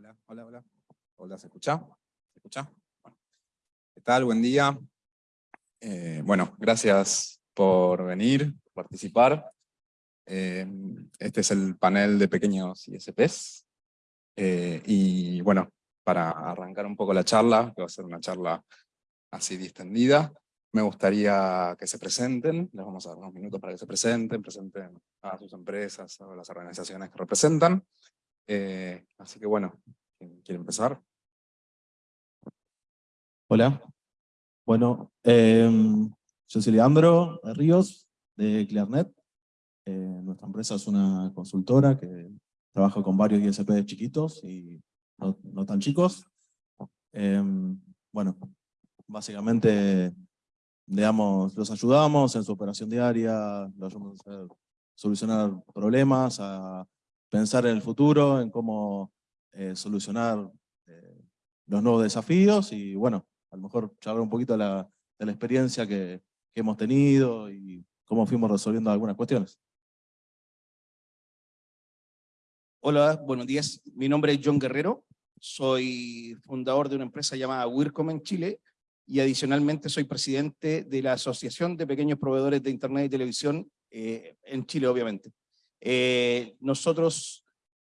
Hola, hola, hola. Hola, ¿se escucha? ¿Qué tal? Buen día. Eh, bueno, gracias por venir, participar. Eh, este es el panel de pequeños ISPs. Eh, y bueno, para arrancar un poco la charla, que va a ser una charla así distendida, me gustaría que se presenten, les vamos a dar unos minutos para que se presenten, presenten a sus empresas, a las organizaciones que representan. Así que bueno, ¿quiere empezar? Hola, bueno, em, yo soy Leandro Ríos de Clearnet. Eh, nuestra empresa es una consultora que trabaja con varios ISP chiquitos y no, tan chicos. Em, bueno, básicamente digamos, los ayudamos en su operación diaria, los ayudamos a solucionar problemas, a pensar en el futuro, en cómo eh, solucionar eh, los nuevos desafíos y bueno, a lo mejor charlar un poquito de la, experiencia que, que, hemos tenido y cómo fuimos resolviendo algunas cuestiones. Hola, buenos días. Mi nombre es John Guerrero. Soy fundador de una empresa llamada WIRCOM en Chile y adicionalmente soy presidente de la Asociación de Pequeños Proveedores de Internet y Televisión eh, en Chile, obviamente. Eh, nosotros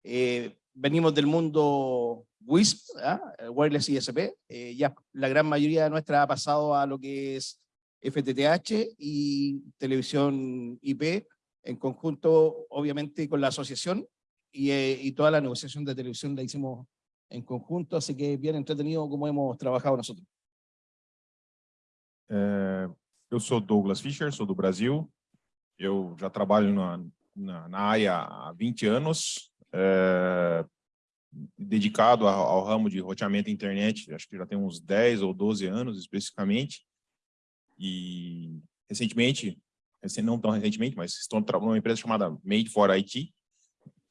eh, venimos del mundo WISP, ¿ah? Wireless ISP, eh, ya la gran mayoría de nuestra ha pasado a lo que es FTTH y televisión IP, en conjunto obviamente con la asociación y, eh, y toda la negociación de televisión la hicimos en conjunto, así que bien entretenido como hemos trabajado nosotros. Eu sou Douglas Fischer, sou do Brasil. Eu já trabalho na, na, na área há 20 anos. É, dedicado ao, ao, ramo de roteamento internet, acho que já tem uns 10 ou 12 anos especificamente, e recentemente, não tão recentemente, mas estou numa empresa chamada Made for IT,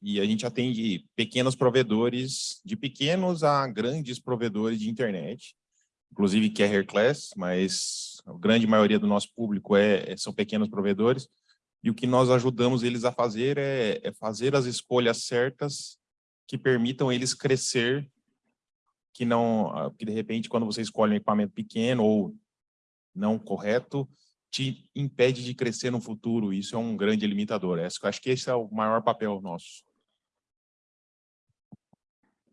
e a gente atende pequenos provedores, de pequenos a grandes provedores de internet, inclusive carrier class, mas a grande maioria do nosso público é, são pequenos provedores, e o que nós ajudamos eles a fazer é, é fazer as escolhas certas que permitam eles crescer, que não, ah, que de repente quando você escolhe um equipamento pequeno ou não correto, te impede de crescer no futuro. Isso é um grande limitador. Acho que esse é o maior papel nosso.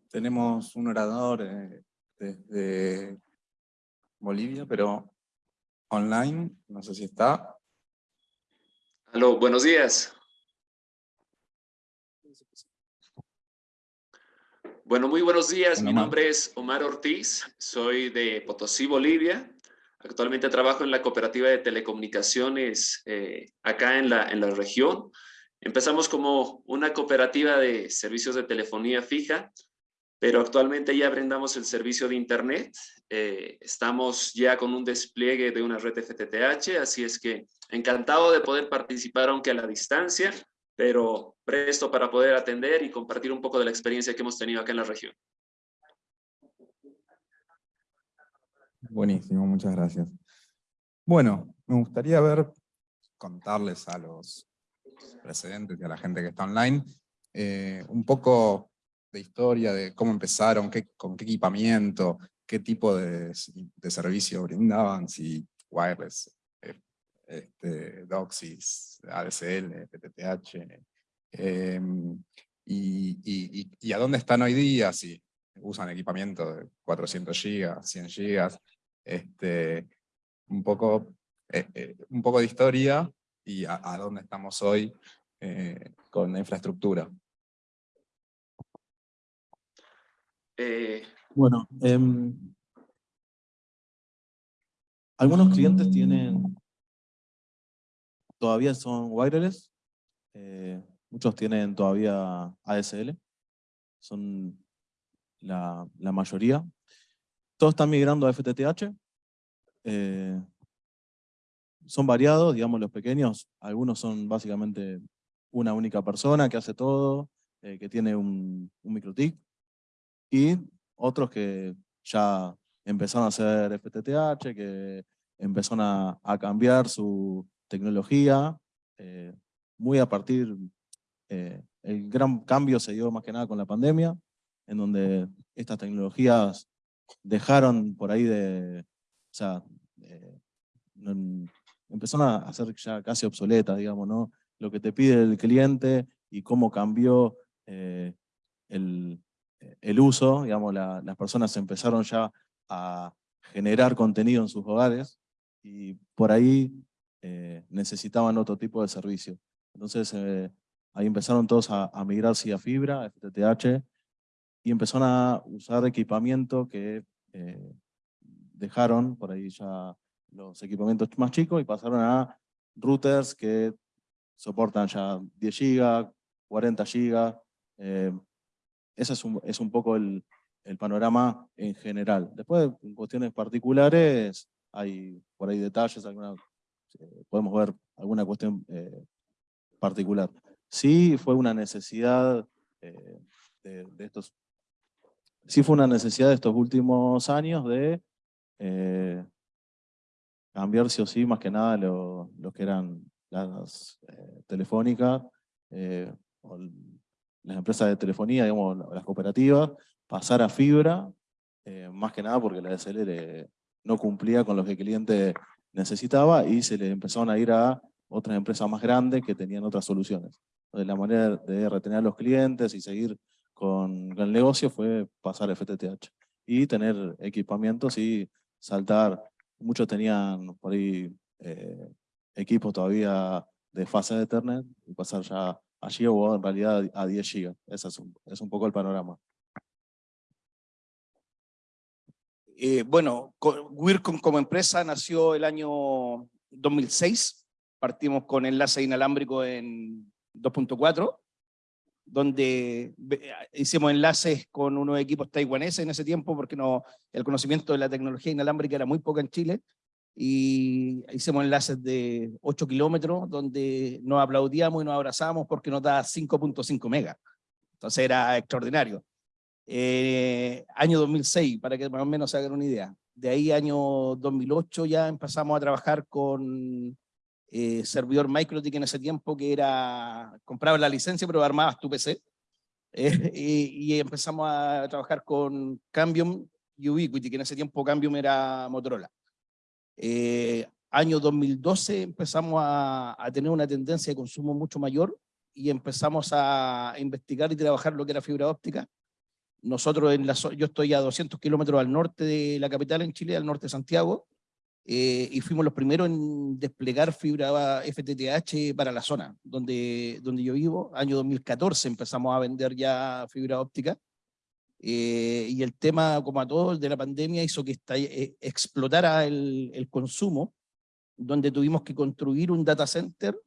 Temos um orador eh, desde Bolívia, pero online, não sei se está. Aló, buenos días. Bueno, muy buenos días. Mi nombre es Omar Ortiz, soy de Potosí, Bolivia. Actualmente trabajo en la cooperativa de telecomunicaciones eh, acá en la, en la región. Empezamos como una cooperativa de servicios de telefonía fija, pero actualmente ya brindamos el servicio de internet. Eh, estamos ya con un despliegue de una red FTTH, así es que encantado de poder participar aunque a la distancia pero presto para poder atender y compartir un poco de la experiencia que hemos tenido acá en la región. Buenísimo, muchas gracias. Bueno, me gustaría ver, contarles a los precedentes y a la gente que está online, eh, un poco de historia, de cómo empezaron, qué, con qué equipamiento, qué tipo de, de servicio brindaban, si wireless, este, DOCSIS, ADSL, PTTH, em, y, y, a dónde están hoy día, si usan equipamiento de 400 GB, 100 GB, este, un, poco, eh, eh, un poco de historia y a, dónde estamos hoy eh, con la infraestructura. bueno, em, algunos clientes tienen todavía son wireless, eh, muchos tienen todavía ASL, son la, mayoría. Todos están migrando a FTTH, eh, son variados, digamos los pequeños, algunos son básicamente una única persona que hace todo, eh, que tiene un, un microtik, y otros que ya empezaron a hacer FTTH, que empezaron a, a cambiar su, tecnología, eh, muy a partir, eh, el gran cambio se dio más que nada con la pandemia, en donde estas tecnologías dejaron por ahí de, o sea, eh, empezaron a ser ya casi obsoletas, digamos, ¿no? Lo que te pide el cliente y cómo cambió eh, el, el, uso, digamos, las personas empezaron ya a generar contenido en sus hogares y por ahí eh, necesitaban otro tipo de servicio. Entonces eh, ahí empezaron todos a, migrar migrarse a fibra, a FTTH, y empezaron a usar equipamiento que eh, dejaron por ahí ya los equipamientos más chicos y pasaron a routers que soportan ya 10 GB, 40 GB. ese es un, es un poco el, el panorama en general. Después, en cuestiones particulares, hay por ahí detalles, alguna, podemos ver alguna cuestión eh, particular. Sí fue una necesidad eh, de, estos, sí fue una necesidad de estos últimos años de cambiar sí o sí, más que nada lo, que eran las telefónicas, las empresas de telefonía, digamos, las cooperativas, pasar a fibra, eh, más que nada porque la DSL no cumplía con lo que el cliente necesitaba y se le empezaron a ir a otras empresas más grandes que tenían otras soluciones. Entonces la manera de retener a los clientes y seguir con el negocio fue pasar a FTTH y tener equipamientos y saltar. Muchos tenían por ahí eh, equipos todavía de fase de Ethernet y pasar ya allí o en realidad a 10 GB. Ese es es un poco el panorama. Eh, bueno, WIRCOM como empresa nació el año 2006. Partimos con enlace inalámbrico en 2.4, donde hicimos enlaces con unos equipos taiwaneses en ese tiempo, porque el conocimiento de la tecnología inalámbrica era muy poca en Chile, y hicimos enlaces de 8 kilómetros, donde nos aplaudíamos y nos abrazamos porque nos da 5.5 megas. Entonces era extraordinario. Eh, año 2006, para que más o menos se hagan una idea. De ahí año 2008 ya empezamos a trabajar con eh, servidor MicroTik en ese tiempo, que era, comprabas la licencia pero armabas tu PC. Eh, y, empezamos a trabajar con Cambium y Ubiquiti, que en ese tiempo Cambium era Motorola. año 2012 empezamos a tener una tendencia de consumo mucho mayor y empezamos a investigar y trabajar lo que era fibra óptica nosotros, en la, yo estoy a 200 kilómetros al norte de la capital en Chile, al norte de Santiago, eh, y fuimos los primeros en desplegar fibra FTTH para la zona donde, donde yo vivo. Año 2014 empezamos a vender ya fibra óptica. Eh, y el tema, como a todos, de la pandemia hizo que eh, explotara el, el, consumo, donde tuvimos que construir un data center.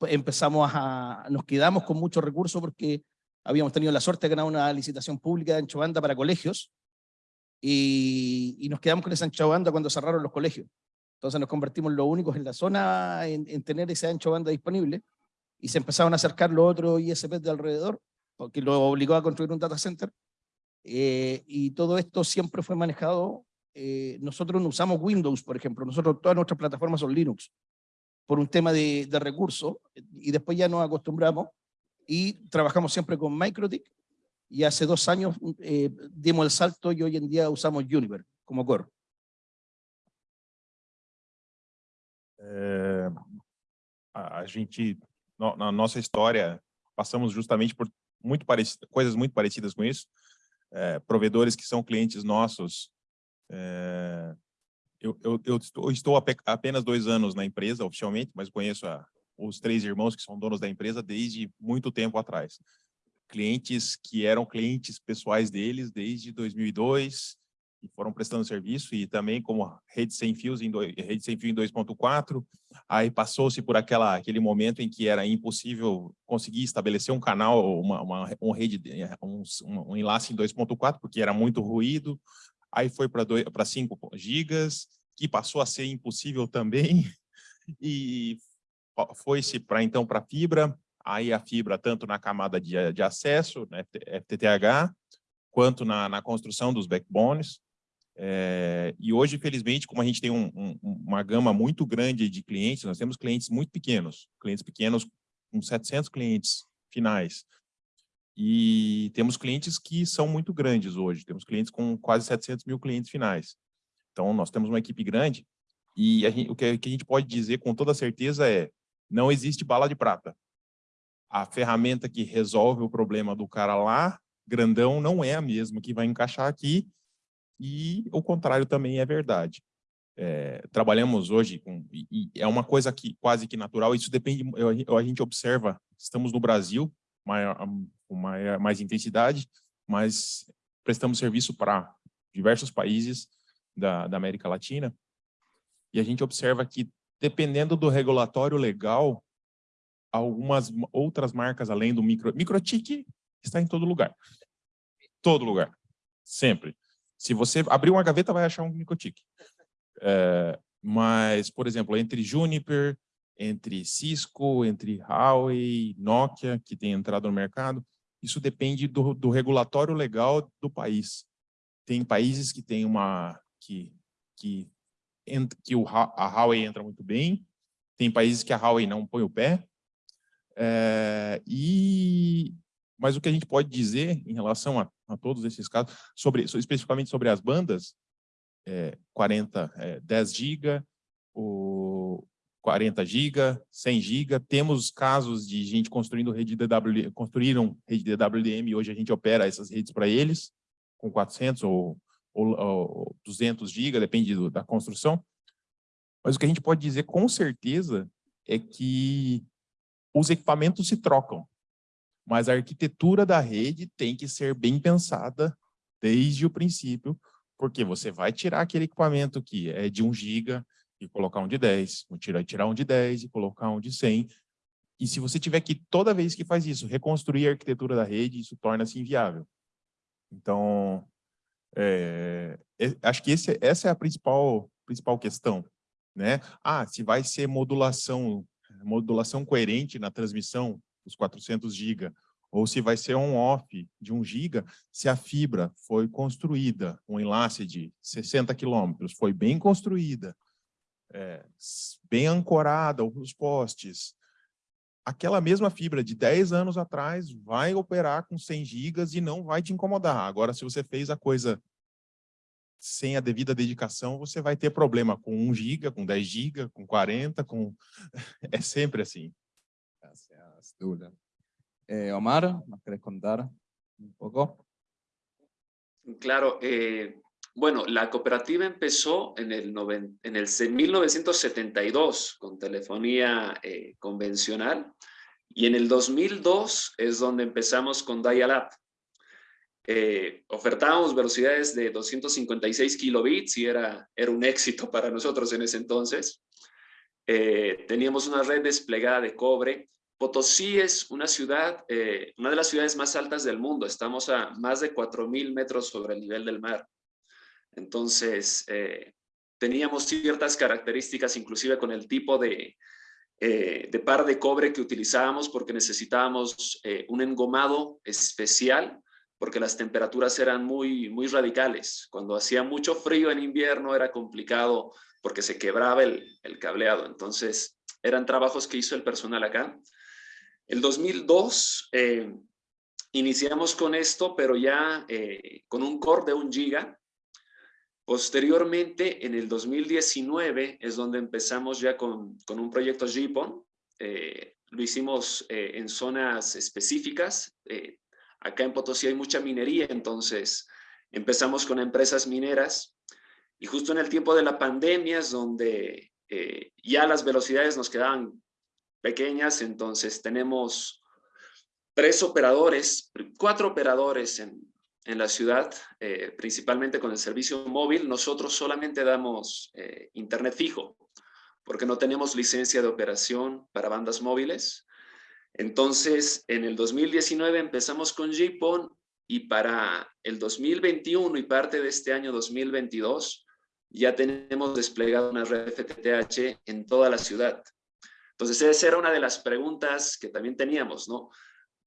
empezamos a, nos quedamos con muchos recursos porque habíamos tenido la suerte de ganar una licitación pública de ancho banda para colegios, y, nos quedamos con esa ancho banda cuando cerraron los colegios. Entonces nos convertimos los únicos en la zona en, tener ese ancho banda disponible, y se empezaron a acercar los otros ISPs de alrededor, porque lo obligó a construir un data center, eh, y todo esto siempre fue manejado, eh, nosotros no usamos Windows, por ejemplo, nosotros todas nuestras plataformas son Linux, por un tema de, de recursos, y después ya nos acostumbramos, y trabajamos siempre con MikroTik y hace dos años eh, dimos el salto y hoy en día usamos Juniper como core. É, a gente, no, na nossa história, passamos justamente por muito parecido, coisas muito parecidas com isso. É, provedores que são clientes nossos. É, eu, eu, eu, estou, estou apenas dois anos na empresa, oficialmente, mas conheço a, os três irmãos que são donos da empresa desde muito tempo atrás. Clientes que eram clientes pessoais deles desde 2002 e foram prestando serviço e também como rede sem fios em dois, rede sem fio em 2.4. Aí passou-se por aquela aquele momento em que era impossível conseguir estabelecer um canal, uma, uma um rede, um, um enlace em 2.4 porque era muito ruído. Aí foi para 5 gigas, que passou a ser impossível também. E foi-se para então para fibra, aí a fibra tanto na camada de, de acesso, né, FTTH, quanto na, na construção dos backbones. É, e hoje, infelizmente, como a gente tem um, um, uma gama muito grande de clientes, nós temos clientes muito pequenos, clientes pequenos com 700 clientes finais. E temos clientes que são muito grandes hoje, temos clientes com quase 700 mil clientes finais. Então, nós temos uma equipe grande e gente, o que a gente pode dizer com toda certeza é não existe bala de prata. A ferramenta que resolve o problema do cara lá, grandão, não é a mesma que vai encaixar aqui e o contrário também é verdade. É, trabalhamos hoje com, e, e é uma coisa que quase que natural, isso depende, eu, a gente observa, estamos no Brasil, maior, com maior, mais intensidade, mas prestamos serviço para diversos países da, da América Latina, e a gente observa que, dependendo do regulatório legal, algumas outras marcas, além do micro... Microtik está em todo lugar. Todo lugar. Sempre. Se você abrir uma gaveta, vai achar um microtik. É, mas, por exemplo, entre Juniper, entre Cisco, entre Huawei, Nokia, que tem entrado no mercado, isso depende do, do regulatório legal do país. Tem países que tem uma que, que que o, a Huawei entra muito bem, tem países que a Huawei não põe o pé, é, e, mas o que a gente pode dizer em relação a, a todos esses casos, sobre, especificamente sobre as bandas, é, 40, é, 10 GB, o 40 GB, 100 GB, temos casos de gente construindo rede DWDM, construíram rede DWDM e hoje a gente opera essas redes para eles, com 400 ou ou, ou 200 GB, depende do, da construção. Mas o que a gente pode dizer com certeza é que os equipamentos se trocam, mas a arquitetura da rede tem que ser bem pensada desde o princípio, porque você vai tirar aquele equipamento que é de 1 GB e colocar um de 10, tirar, tirar um de 10 e colocar um de 100, e se você tiver que, toda vez que faz isso, reconstruir a arquitetura da rede, isso torna-se inviável. Então, é, acho que esse, essa é a principal, principal questão. Né? Ah, se vai ser modulação, modulação coerente na transmissão dos 400 GB, ou se vai ser on-off de 1 GB, se a fibra foi construída, um enlace de 60 quilômetros, foi bem construída, é, bem ancorada os postes, aquela mesma fibra de 10 anos atrás vai operar com 100 gigas e não vai te incomodar. Agora, se você fez a coisa sem a devida dedicação, você vai ter problema com 1 giga, com 10 giga, com 40, com... é sempre assim. Gracias, Dula. Eh, Omar, ¿nos querés contar un poco? Claro, eh, bueno, la cooperativa empezó en el, en el 1972 con telefonía eh, convencional y en el 2002 es donde empezamos con Dial-Up. Eh, ofertábamos velocidades de 256 kilobits y era, era un éxito para nosotros en ese entonces. Eh, teníamos una red desplegada de cobre. Potosí es una ciudad, una de las ciudades más altas del mundo. Estamos a más de 4.000 metros sobre el nivel del mar. Entonces, eh, teníamos ciertas características, inclusive con el tipo de, eh, de par de cobre que utilizábamos, porque necesitábamos eh, un engomado especial, porque las temperaturas eran muy, muy radicales. Cuando hacía mucho frío en invierno era complicado porque se quebraba el, cableado. Entonces, eran trabajos que hizo el personal acá. El 2002 iniciamos con esto, pero ya con un core de un giga, Posteriormente, en el 2019, es donde empezamos ya con, un proyecto JIPON. Eh, lo hicimos eh, en zonas específicas. Eh, acá en Potosí hay mucha minería, entonces empezamos con empresas mineras. Y justo en el tiempo de la pandemia es donde ya las velocidades nos quedaban pequeñas, entonces tenemos tres operadores, cuatro operadores en, en la ciudad, eh, principalmente con el servicio móvil, nosotros solamente damos eh, internet fijo, porque no tenemos licencia de operación para bandas móviles. Entonces, en el 2019 empezamos con JPON y para el 2021 y parte de este año 2022 ya tenemos desplegado una red FTTH en toda la ciudad. Entonces, esa era una de las preguntas que también teníamos, ¿no?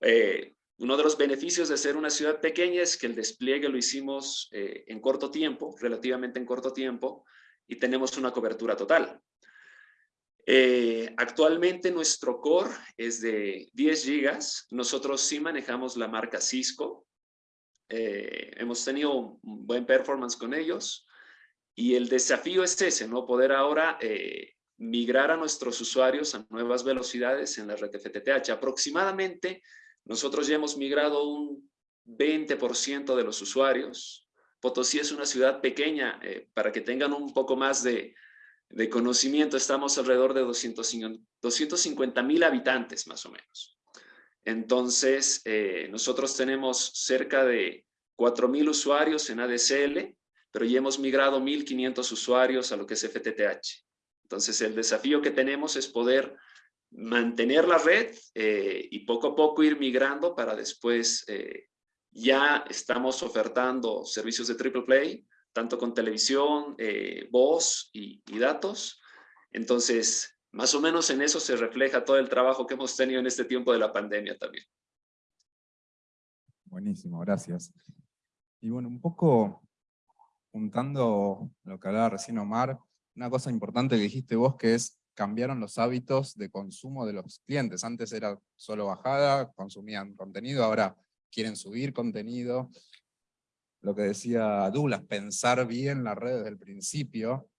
Eh, uno de los beneficios de ser una ciudad pequeña es que el despliegue lo hicimos eh, en corto tiempo, relativamente en corto tiempo, y tenemos una cobertura total. Eh, actualmente nuestro core es de 10 gigas. Nosotros sí manejamos la marca Cisco. Eh, hemos tenido un buen performance con ellos. Y el desafío es ese, ¿no? Poder ahora migrar a nuestros usuarios a nuevas velocidades en la red FTTH. Aproximadamente, nosotros ya hemos migrado un 20% de los usuarios. Potosí es una ciudad pequeña, para que tengan un poco más de, de conocimiento, estamos alrededor de 250 mil habitantes más o menos. Entonces, eh, nosotros tenemos cerca de 4 mil usuarios en ADSL, pero ya hemos migrado 1.500 usuarios a lo que es FTTH. Entonces, el desafío que tenemos es poder mantener la red eh, y poco a poco ir migrando para después, eh, ya estamos ofertando servicios de triple play, tanto con televisión, eh, voz y, datos. Entonces, más o menos en eso se refleja todo el trabajo que hemos tenido en este tiempo de la pandemia también. Buenísimo, gracias. Y bueno, un poco juntando lo que hablaba recién Omar, una cosa importante que dijiste vos que es cambiaron los hábitos de consumo de los clientes. Antes era solo bajada, consumían contenido, ahora quieren subir contenido. Lo que decía Douglas, pensar bien la red desde el principio,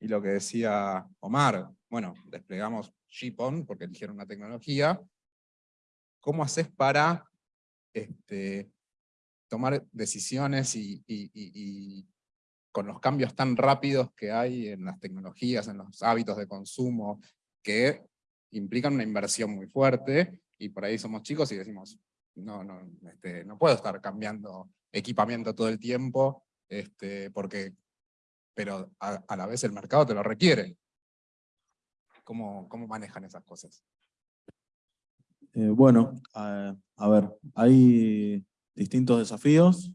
y lo que decía Omar, bueno, desplegamos GPON porque eligieron una tecnología, ¿cómo haces para este, tomar decisiones y, con los cambios tan rápidos que hay en las tecnologías, en los hábitos de consumo, que implican una inversión muy fuerte, y por ahí somos chicos y decimos, no, no, este, no puedo estar cambiando equipamiento todo el tiempo, este, porque, pero a, la vez el mercado te lo requiere. ¿Cómo, cómo manejan esas cosas? Eh, bueno, a, ver, hay distintos desafíos,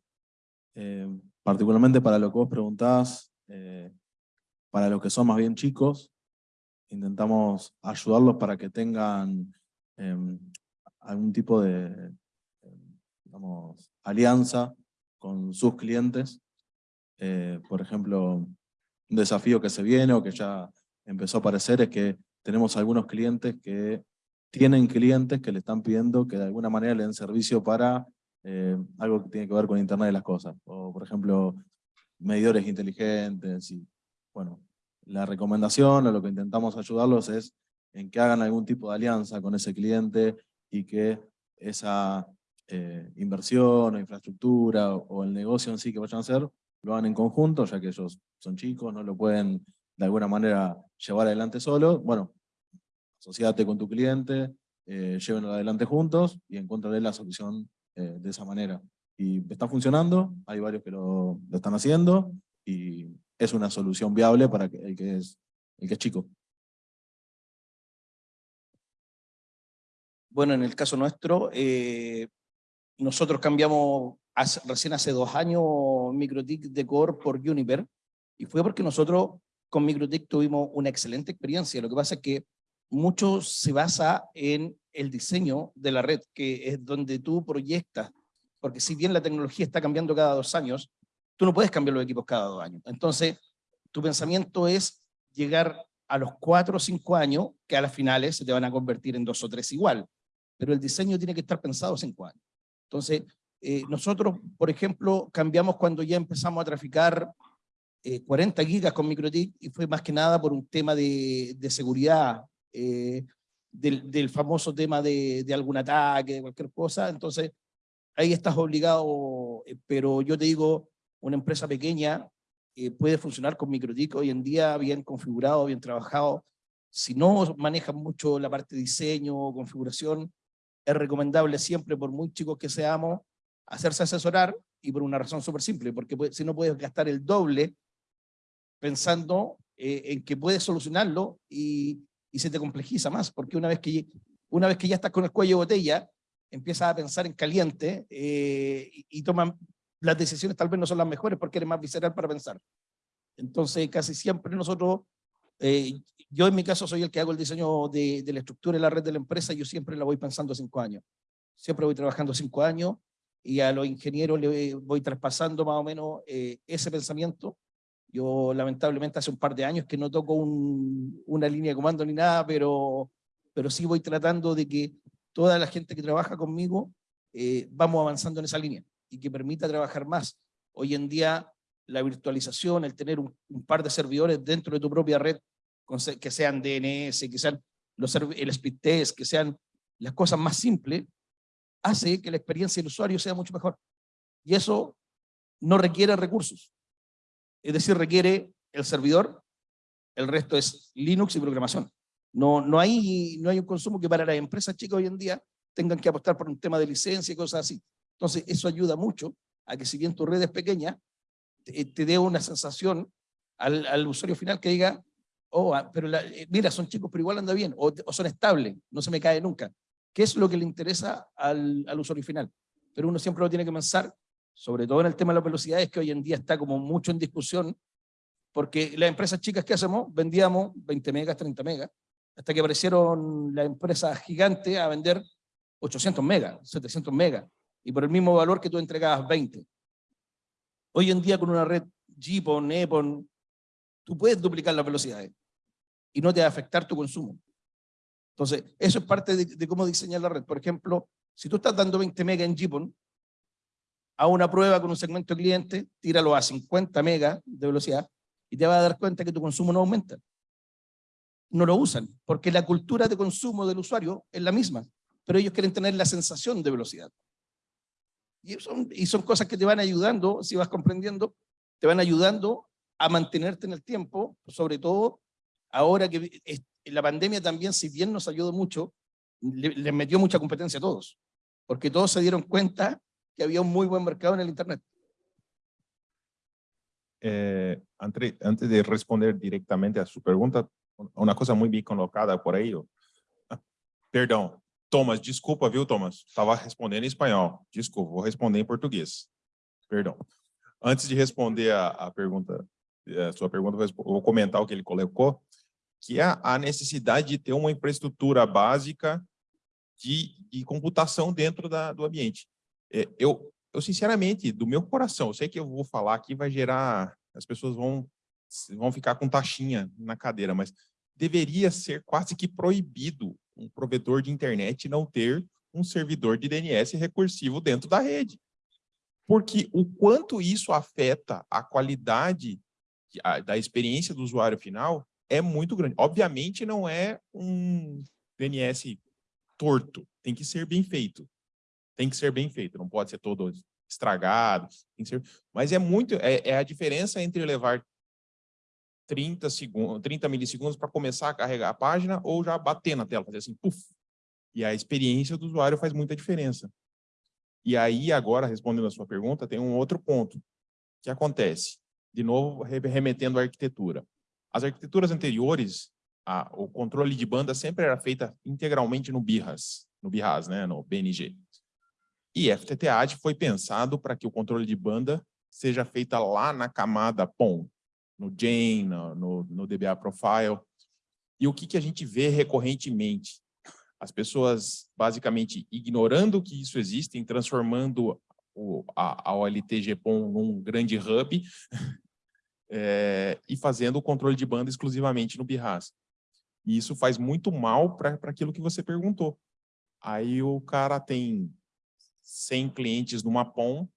eh, particularmente para lo que vos preguntás, eh, para los que son más bien chicos, intentamos ayudarlos para que tengan em, algún tipo de digamos, alianza con sus clientes. Eh, por ejemplo, un desafío que se viene o que ya empezó a aparecer es que tenemos algunos clientes que tienen clientes que le están pidiendo que de alguna manera le den servicio para eh, algo que tiene que ver con Internet de las cosas. O, por ejemplo, medidores inteligentes. Y, bueno, la recomendación o lo que intentamos ayudarlos es en que hagan algún tipo de alianza con ese cliente y que esa eh, inversión o infraestructura o, el negocio en sí que vayan a hacer, lo hagan en conjunto, ya que ellos son chicos, no lo pueden de alguna manera llevar adelante solo. Bueno, asociate con tu cliente, eh, llévenlo adelante juntos y encuentren la solución eh, de esa manera. Y está funcionando, hay varios que lo, están haciendo y es una solución viable para el que es, el que chico. Bueno, en el caso nuestro, eh, nosotros cambiamos recién hace dos años MikroTik de Core por Juniper, y fue porque nosotros con MikroTik tuvimos una excelente experiencia. Lo que pasa es que mucho se basa en el diseño de la red, que es donde tú proyectas, porque si bien la tecnología está cambiando cada dos años, tú no puedes cambiar los equipos cada dos años. Entonces, tu pensamiento es llegar a los cuatro o cinco años, que a las finales se te van a convertir en dos o tres igual. Pero el diseño tiene que estar pensado cinco años. Entonces, eh, nosotros, por ejemplo, cambiamos cuando ya empezamos a traficar 40 eh, gigas con MikroTik y fue más que nada por un tema de seguridad, eh, del, del, famoso tema de, algún ataque, de cualquier cosa. Entonces, ahí estás obligado, pero yo te digo, una empresa pequeña puede funcionar con MikroTik hoy en día bien configurado, bien trabajado. Si no manejan mucho la parte de diseño, o configuración, es recomendable siempre, por muy chicos que seamos, hacerse asesorar y por una razón súper simple, porque si no puedes gastar el doble pensando eh, en que puedes solucionarlo y, y, se te complejiza más, porque una vez, que, una vez que ya estás con el cuello de botella, empiezas a pensar en caliente eh, y, y toman las decisiones tal vez no son las mejores porque eres más visceral para pensar. Entonces casi siempre nosotros eh, yo en mi caso soy el que hago el diseño de, la estructura y la red de la empresa, yo siempre la voy pensando cinco años. Siempre voy trabajando cinco años y a los ingenieros le voy traspasando más o menos eh, ese pensamiento Yo lamentablemente hace un par de años que no toco un- una línea de comando ni nada, pero, pero sí voy tratando de que toda la gente que trabaja conmigo eh, vamos avanzando en esa línea y que permita trabajar más. Hoy en día la virtualización, el tener un, par de servidores dentro de tu propia red, que sean DNS, que sean los, el speed test, que sean las cosas más simples, hace que la experiencia del usuario sea mucho mejor. Y eso no requiere recursos. Es decir, requiere el servidor, el resto es Linux y programación. No, no, hay, no hay un consumo que para las empresas chicas hoy en día tengan que apostar por un tema de licencia y cosas así. Entonces, eso ayuda mucho a que si bien tu red es pequeña, te, te dé una sensación al, usuario final que diga, oh, ah, pero eh, mira, son chicos, pero igual anda bien, o, o son estables, no se me cae nunca. ¿Qué es lo que le interesa al, al usuario final? Pero uno siempre lo tiene que pensar, sobre todo en el tema de las velocidades, que hoy en día está como mucho en discusión, porque las empresas chicas que hacemos, vendíamos 20 megas, 30 megas, hasta que aparecieron las empresas gigantes a vender 800 megas, 700 megas, y por el mismo valor que tú entregabas 20. Hoy en día con una red GPON, EPON, tú puedes duplicar las velocidades y no te va a afectar tu consumo. Entonces, eso es parte de, cómo diseñar la red. Por ejemplo, si tú estás dando 20 megas en GPON, a una prueba con un segmento de cliente, tíralo a 50 megas de velocidad y te vas a dar cuenta que tu consumo no aumenta. No lo usan, porque la cultura de consumo del usuario es la misma, pero ellos quieren tener la sensación de velocidad. Y son, y son cosas que te van ayudando, si vas comprendiendo, te van ayudando a mantenerte en el tiempo, sobre todo ahora que la pandemia también, si bien nos ayudó mucho, le- les metió mucha competencia a todos, porque todos se dieron cuenta que había un muy buen mercado en el Internet. É, entre- antes de responder diretamente a sua pergunta, uma coisa muito bem colocada por aí. Ah, Perdão, Thomas, desculpa, viu, Thomas? Estava respondendo em espanhol. Desculpa, vou responder em português. Perdão. Antes de responder a, a pergunta, a sua pergunta, vou comentar o que ele colocou, que é a necessidade de ter uma infraestrutura básica de, de computação dentro da, do ambiente. É, eu, eu, sinceramente, do meu coração, eu sei que eu vou falar aqui, vai gerar, as pessoas vão, vão ficar com taxinha na cadeira, mas deveria ser quase que proibido um provedor de internet não ter um servidor de DNS recursivo dentro da rede. Porque o quanto isso afeta a qualidade da experiência do usuário final é muito grande. Obviamente não é um DNS torto, tem que ser bem feito tem que ser bem feito, não pode ser todo estragado, ser, mas é muito, é, é a diferença entre levar 30 segundos, 30 milissegundos para começar a carregar a página ou já bater na tela, fazer assim, puf, e a experiência do usuário faz muita diferença. E aí, agora, respondendo a sua pergunta, tem um outro ponto que acontece, de novo, re- remetendo à arquitetura. As arquiteturas anteriores, a, o controle de banda sempre era feita integralmente no BIRAS, no BIRAS, né, no BNG. E FTTH foi pensado para que o controle de banda seja feita lá na camada POM, no Jane, no, no, no DBA Profile. E o que, que a gente vê recorrentemente? As pessoas basicamente ignorando que isso existe, transformando o, a, a OLT num grande hub eh, e fazendo o controle de banda exclusivamente no BIRAS. E isso faz muito mal para aquilo que você perguntou. Aí o cara tem 100 clientes numa POM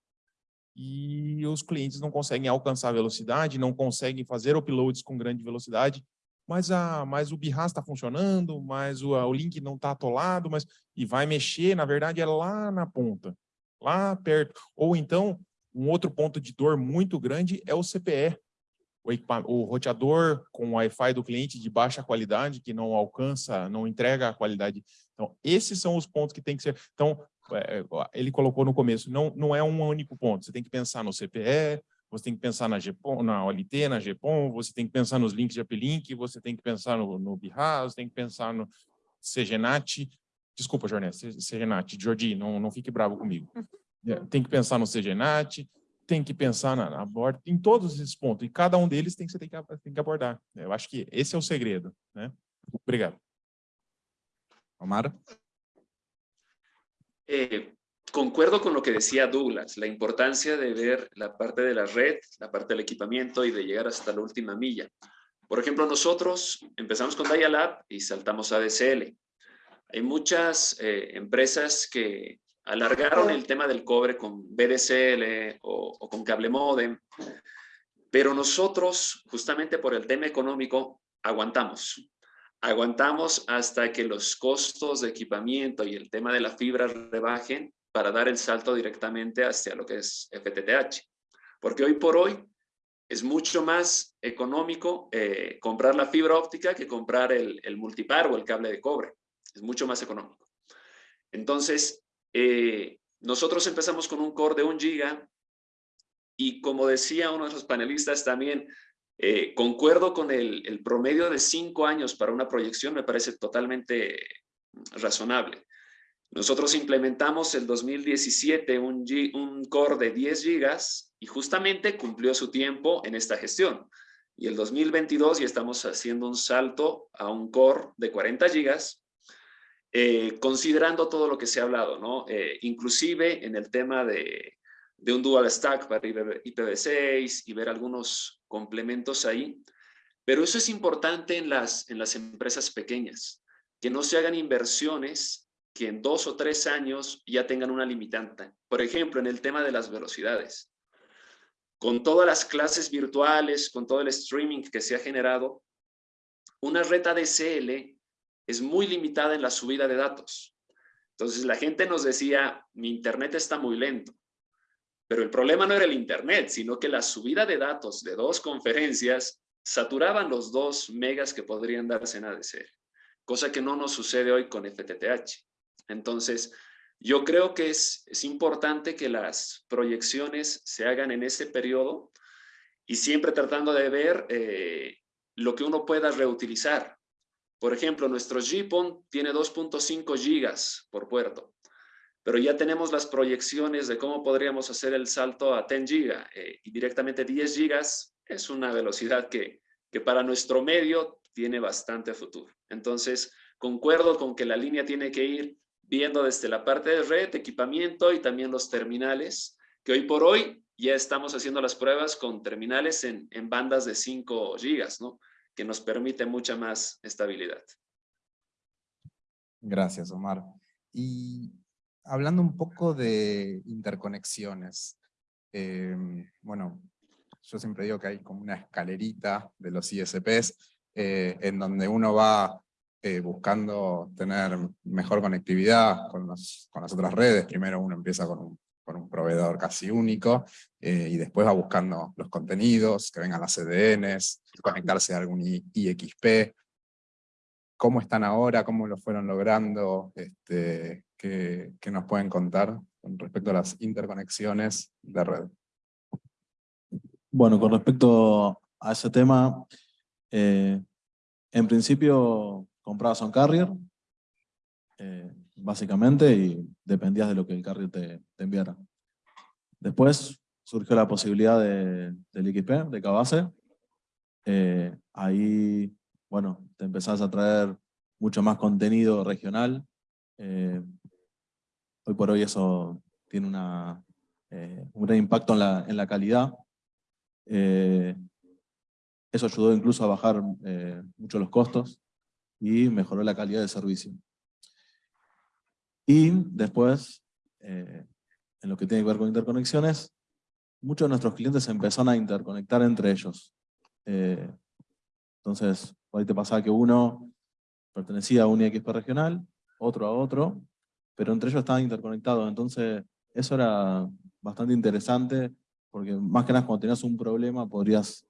e os clientes não conseguem alcançar a velocidade, não conseguem fazer uploads com grande velocidade, mas, a, mas o BIRAS está funcionando, mas o, o link não está atolado, mas, e vai mexer, na verdade, é lá na ponta, lá perto. Ou então, um outro ponto de dor muito grande é o CPE, o, o roteador com Wi-Fi do cliente de baixa qualidade, que não alcança, não entrega a qualidade. Então, esses são os pontos que tem que ser... Então, é, ele colocou no começo, não, não é um único ponto, você tem que pensar no CPE, você tem que pensar na GPON, na OLT, na GPON, você tem que pensar nos links de uplink, você tem que pensar no, no BIRAS, tem que pensar no CGNAT, desculpa, Jorné, CGNAT, Jordi, não, não fique bravo comigo. É, Tem que pensar no CGNAT, tem que pensar na, na borda, em todos esses pontos, e cada um deles tem que, você tem que, tem que abordar. Eu acho que esse é o segredo, né? Obrigado. Omar. Eh, concuerdo con lo que decía Douglas, la importancia de ver la parte de la red, la parte del equipamiento y de llegar hasta la última milla. Por ejemplo, nosotros empezamos con Dialab y saltamos a DSL. Hay muchas eh, empresas que alargaron el tema del cobre con BDSL o, o con cable modem, pero nosotros, justamente por el tema económico, aguantamos. Aguantamos hasta que los costos de equipamiento y el tema de la fibra rebajen para dar el salto directamente hacia lo que es FTTH. Porque hoy por hoy es mucho más económico eh, comprar la fibra óptica que comprar el, el, multipar o el cable de cobre. Es mucho más económico. Entonces, eh, nosotros empezamos con un core de un giga y como decía uno de los panelistas también, eh, concuerdo con el, el, promedio de cinco años para una proyección, me parece totalmente razonable. Nosotros implementamos el 2017 un, un core de 10 gigas y justamente cumplió su tiempo en esta gestión. Y el 2022 ya estamos haciendo un salto a un core de 40 gigas, eh, considerando todo lo que se ha hablado, ¿no? Eh, inclusive en el tema de, de un dual stack para IPv6 y ver algunos complementos ahí. Pero eso es importante en las, en las empresas pequeñas, que no se hagan inversiones que en dos o tres años ya tengan una limitante. Por ejemplo, en el tema de las velocidades. Con todas las clases virtuales, con todo el streaming que se ha generado, una red ADSL es muy limitada en la subida de datos. Entonces la gente nos decía, mi internet está muy lento. Pero el problema no era el internet, sino que la subida de datos de dos conferencias saturaban los dos megas que podrían darse en ADSL. Cosa que no nos sucede hoy con FTTH. Entonces, yo creo que es, es importante que las proyecciones se hagan en ese periodo y siempre tratando de ver eh, lo que uno pueda reutilizar. Por ejemplo, nuestro GPON tiene 2.5 gigas por puerto, pero ya tenemos las proyecciones de cómo podríamos hacer el salto a 10 gigas eh, y directamente 10 gigas es una velocidad que, que para nuestro medio tiene bastante futuro. Entonces, concuerdo con que la línea tiene que ir viendo desde la parte de red, equipamiento y también los terminales, que hoy por hoy ya estamos haciendo las pruebas con terminales en, en bandas de 5 gigas, ¿no? que nos permite mucha más estabilidad. Gracias, Omar. Y hablando un poco de interconexiones, eh, bueno, yo siempre digo que hay como una escalerita de los ISPs, eh, en donde uno va eh, buscando tener mejor conectividad con, los, con, las otras redes. Primero uno empieza con un, con un proveedor casi único eh, y después va buscando los contenidos, que vengan las CDNs, conectarse a algún IXP. ¿Cómo están ahora? ¿Cómo lo fueron logrando? Este, ¿qué, ¿Qué nos pueden contar con respecto a las interconexiones de red? Bueno, con respecto a ese tema, eh, en principio comprabas un carrier, eh, básicamente, y dependías de lo que el carrier te, enviara. Después surgió la posibilidad de, del XP, de Cabase. Eh, ahí, bueno, te empezás a traer mucho más contenido regional. Eh, hoy por hoy eso tiene una, eh, un gran impacto en la, en la calidad. Eh, eso ayudó incluso a bajar mucho los costos y mejoró la calidad de servicio. Y después, en lo que tiene que ver con interconexiones, muchos de nuestros clientes empezaron a interconectar entre ellos. Entonces, por ahí te pasaba que uno pertenecía a un IXP regional, otro a otro, pero entre ellos estaban interconectados. Entonces, eso era bastante interesante, porque más que nada cuando tenías un problema podrías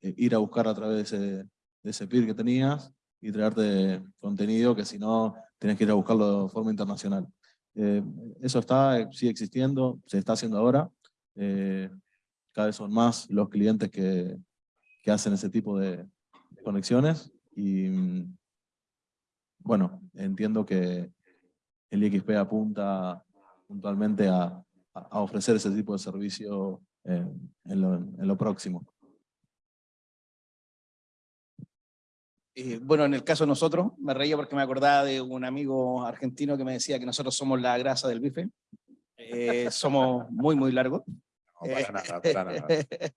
eh, ir a buscar a través de ese, de ese peer que tenías y traerte contenido que si no tienes que ir a buscarlo de forma internacional. Eh, eso está, sigue existiendo, se está haciendo ahora. Eh, cada vez son más los clientes que, que hacen ese tipo de conexiones y mm, bueno, entiendo que el IXP apunta puntualmente a, a ofrecer ese tipo de servicio en, lo, en lo próximo. Eh, bueno, en el caso de nosotros, me reía porque me acordaba de un amigo argentino que me decía que nosotros somos la grasa del bife. Eh, somos muy, muy largos. No, para nada, para nada.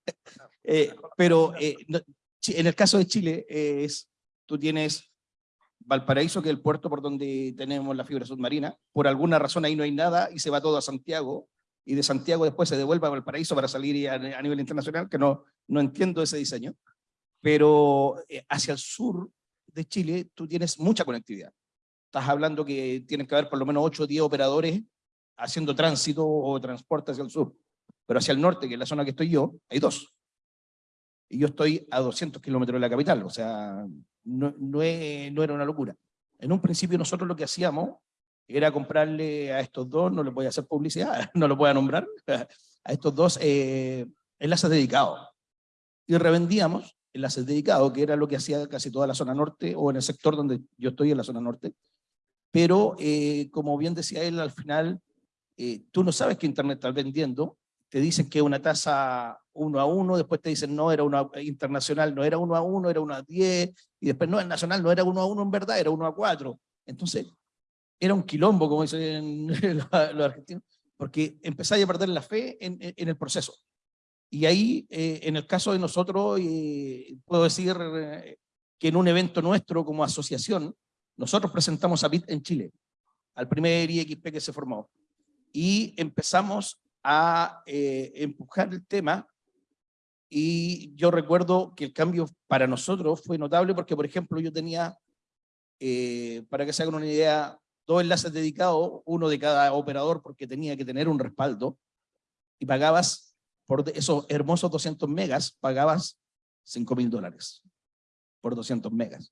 Eh, pero eh, no- en el caso de Chile, eh, es, tú tienes Valparaíso, que es el puerto por donde tenemos la fibra submarina. Por alguna razón ahí no hay nada y se va todo a Santiago. Y de Santiago después se devuelve a Valparaíso para salir a, a nivel internacional, que no, no entiendo ese diseño. Pero eh, hacia el sur de Chile tú tienes mucha conectividad. Estás hablando que tienen que haber por lo menos 8 o 10 operadores haciendo tránsito o transporte hacia el sur. Pero hacia el norte, que es la zona que estoy yo, hay dos. Y yo estoy a 200 kilómetros de la capital, o sea, no, no, es- no era una locura. En un principio nosotros lo que hacíamos era comprarle a estos dos, no les voy a hacer publicidad, no los voy a nombrar, a estos dos eh, enlaces dedicados. Y revendíamos enlaces dedicados, que era lo que hacía casi toda la zona norte, o en el sector donde yo estoy, en la zona norte. Pero, eh, como bien decía él, al final, eh, tú no sabes qué Internet estás vendiendo, te dicen que es una tasa uno a uno, después te dicen no, era una internacional, no era uno a uno, era uno a diez, y después no, es nacional, no era uno a uno en verdad, era uno a cuatro. Entonces, era un quilombo, como dicen los, argentinos, porque empezáis a perder la fe en- en el proceso. Y ahí, eh, en el caso de nosotros, eh, puedo decir eh, que en un evento nuestro como asociación, nosotros presentamos a BIT en Chile, al primer IXP que se formó, y empezamos a eh, empujar el tema, y yo recuerdo que el cambio para nosotros fue notable porque, por ejemplo, yo tenía, eh, para que se hagan una idea, dos enlaces dedicados, uno de cada operador porque tenía que tener un respaldo, y pagabas por esos hermosos 200 megas, pagabas 5 mil dólares por 200 megas.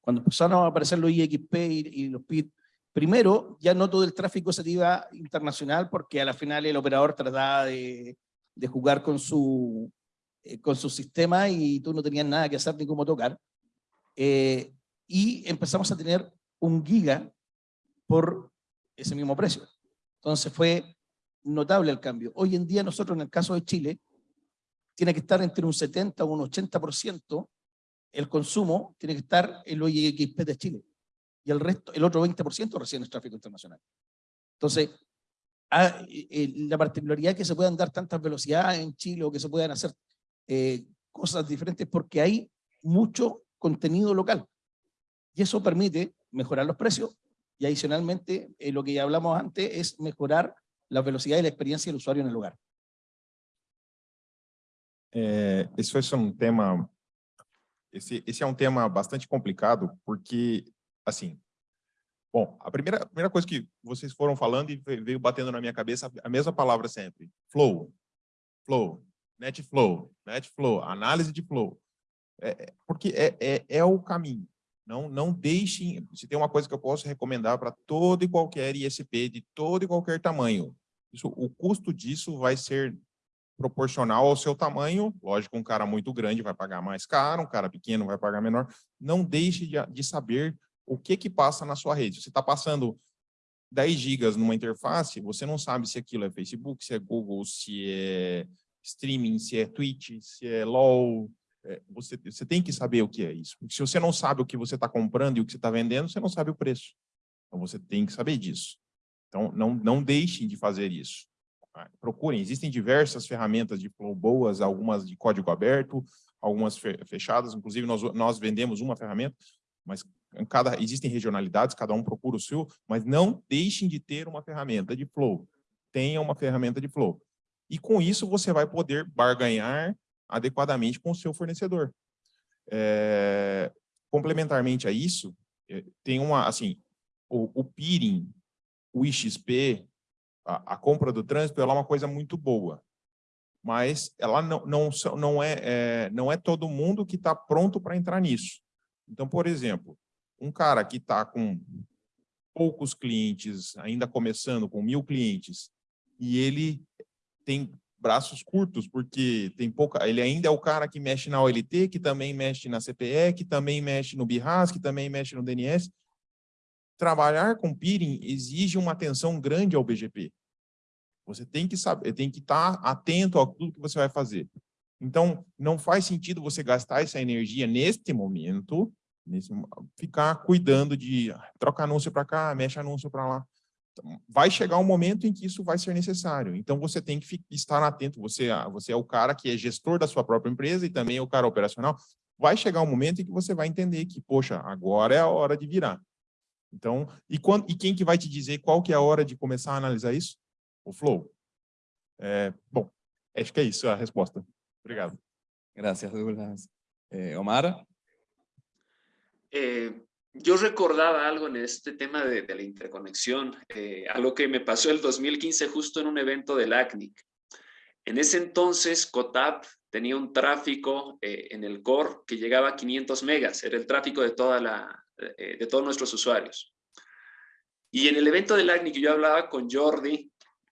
Cuando empezaron a aparecer los IXP y, y los PIT, primero ya no todo el tráfico se iba internacional porque a la final el operador trataba de, de jugar con su, eh, con su sistema y tú no tenías nada que hacer ni cómo tocar. Eh, y empezamos a tener un giga por ese mismo precio. Entonces fue notable el cambio. Hoy en día nosotros en el caso de Chile, tiene que estar entre un 70 o un 80% el consumo tiene que estar en los IXP de Chile. Y el resto, el otro 20% recién es tráfico internacional. Entonces, ah, eh, eh, la particularidad que se puedan dar tantas velocidades en Chile o que se puedan hacer eh, cosas diferentes porque hay mucho contenido local. Y eso permite mejorar los precios y adicionalmente, eh, lo que ya hablamos antes, es mejorar la velocidad y la experiencia del usuario en el lugar. É, esse foi um tema, esse, esse é um tema bastante complicado, porque, assim, bom, a primeira, a primeira coisa que vocês foram falando e ve- veio batendo na minha cabeça, a mesma palavra sempre, flow, flow, net flow, net flow, análise de flow, É, é, porque é, é, é o caminho, não, não deixem, se tem uma coisa que eu posso recomendar para todo e qualquer ISP de todo e qualquer tamanho, isso, o custo disso vai ser proporcional ao seu tamanho. Lógico, um cara muito grande vai pagar mais caro, um cara pequeno vai pagar menor. Não deixe de, de saber o que que passa na sua rede. Você está passando 10 gigas numa interface, você não sabe se aquilo é Facebook, se é Google, se é streaming, se é Twitch, se é LOL. É, você, você tem que saber o que é isso. Porque se você não sabe o que você está comprando e o que você está vendendo, você não sabe o preço. Então, você tem que saber disso. Então, não, não deixem de fazer isso. Ah, procurem, existem diversas ferramentas de flow boas, algumas de código aberto, algumas fe- fechadas, inclusive nós, nós vendemos uma ferramenta, mas cada, existem regionalidades, cada um procura o seu, mas não deixem de ter uma ferramenta de flow. Tenha uma ferramenta de flow. E com isso você vai poder barganhar adequadamente com o seu fornecedor. É, complementarmente a isso, eh, tem uma, assim, o, o peering, o IXP, a, a compra do trânsito, ela é uma coisa muito boa, mas ela não, não, não, é, é, não é todo mundo que está pronto para entrar nisso. Então, por exemplo, um cara que está com poucos clientes, ainda começando com mil clientes, e ele tem braços curtos, porque tem pouca, ele ainda é o cara que mexe na OLT, que também mexe na CPE, que também mexe no BIRAS, que também mexe no DNS. Trabalhar com peering exige uma atenção grande ao BGP. Você tem que saber, tem que estar atento a tudo que você vai fazer. Então, não faz sentido você gastar essa energia neste momento, nesse, ficar cuidando de ah, troca anúncio para cá, mexe anúncio para lá. vai chegar um momento em que isso vai ser necessário. Então, você tem que estar atento, você, você é o cara que é gestor da sua própria empresa e também é o cara operacional. Vai chegar um momento em que você vai entender que, poxa, agora é a hora de virar. Então, e, quando, e quem que vai te dizer qual que é a hora de começar a analisar isso? O Flow. É, bom, acho que é isso a resposta. Obrigado. Gracias, Douglas. Eh, Omar. Eh, yo recordaba algo en este tema de, la interconexión, eh, algo que me pasó el 2015 justo en un evento del ACNIC. En ese entonces, COTAP tenía un tráfico eh, en el core que llegaba a 500 megas, era el tráfico de, toda la, eh, de todos nuestros usuarios. Y en el evento del ACNIC yo hablaba con Jordi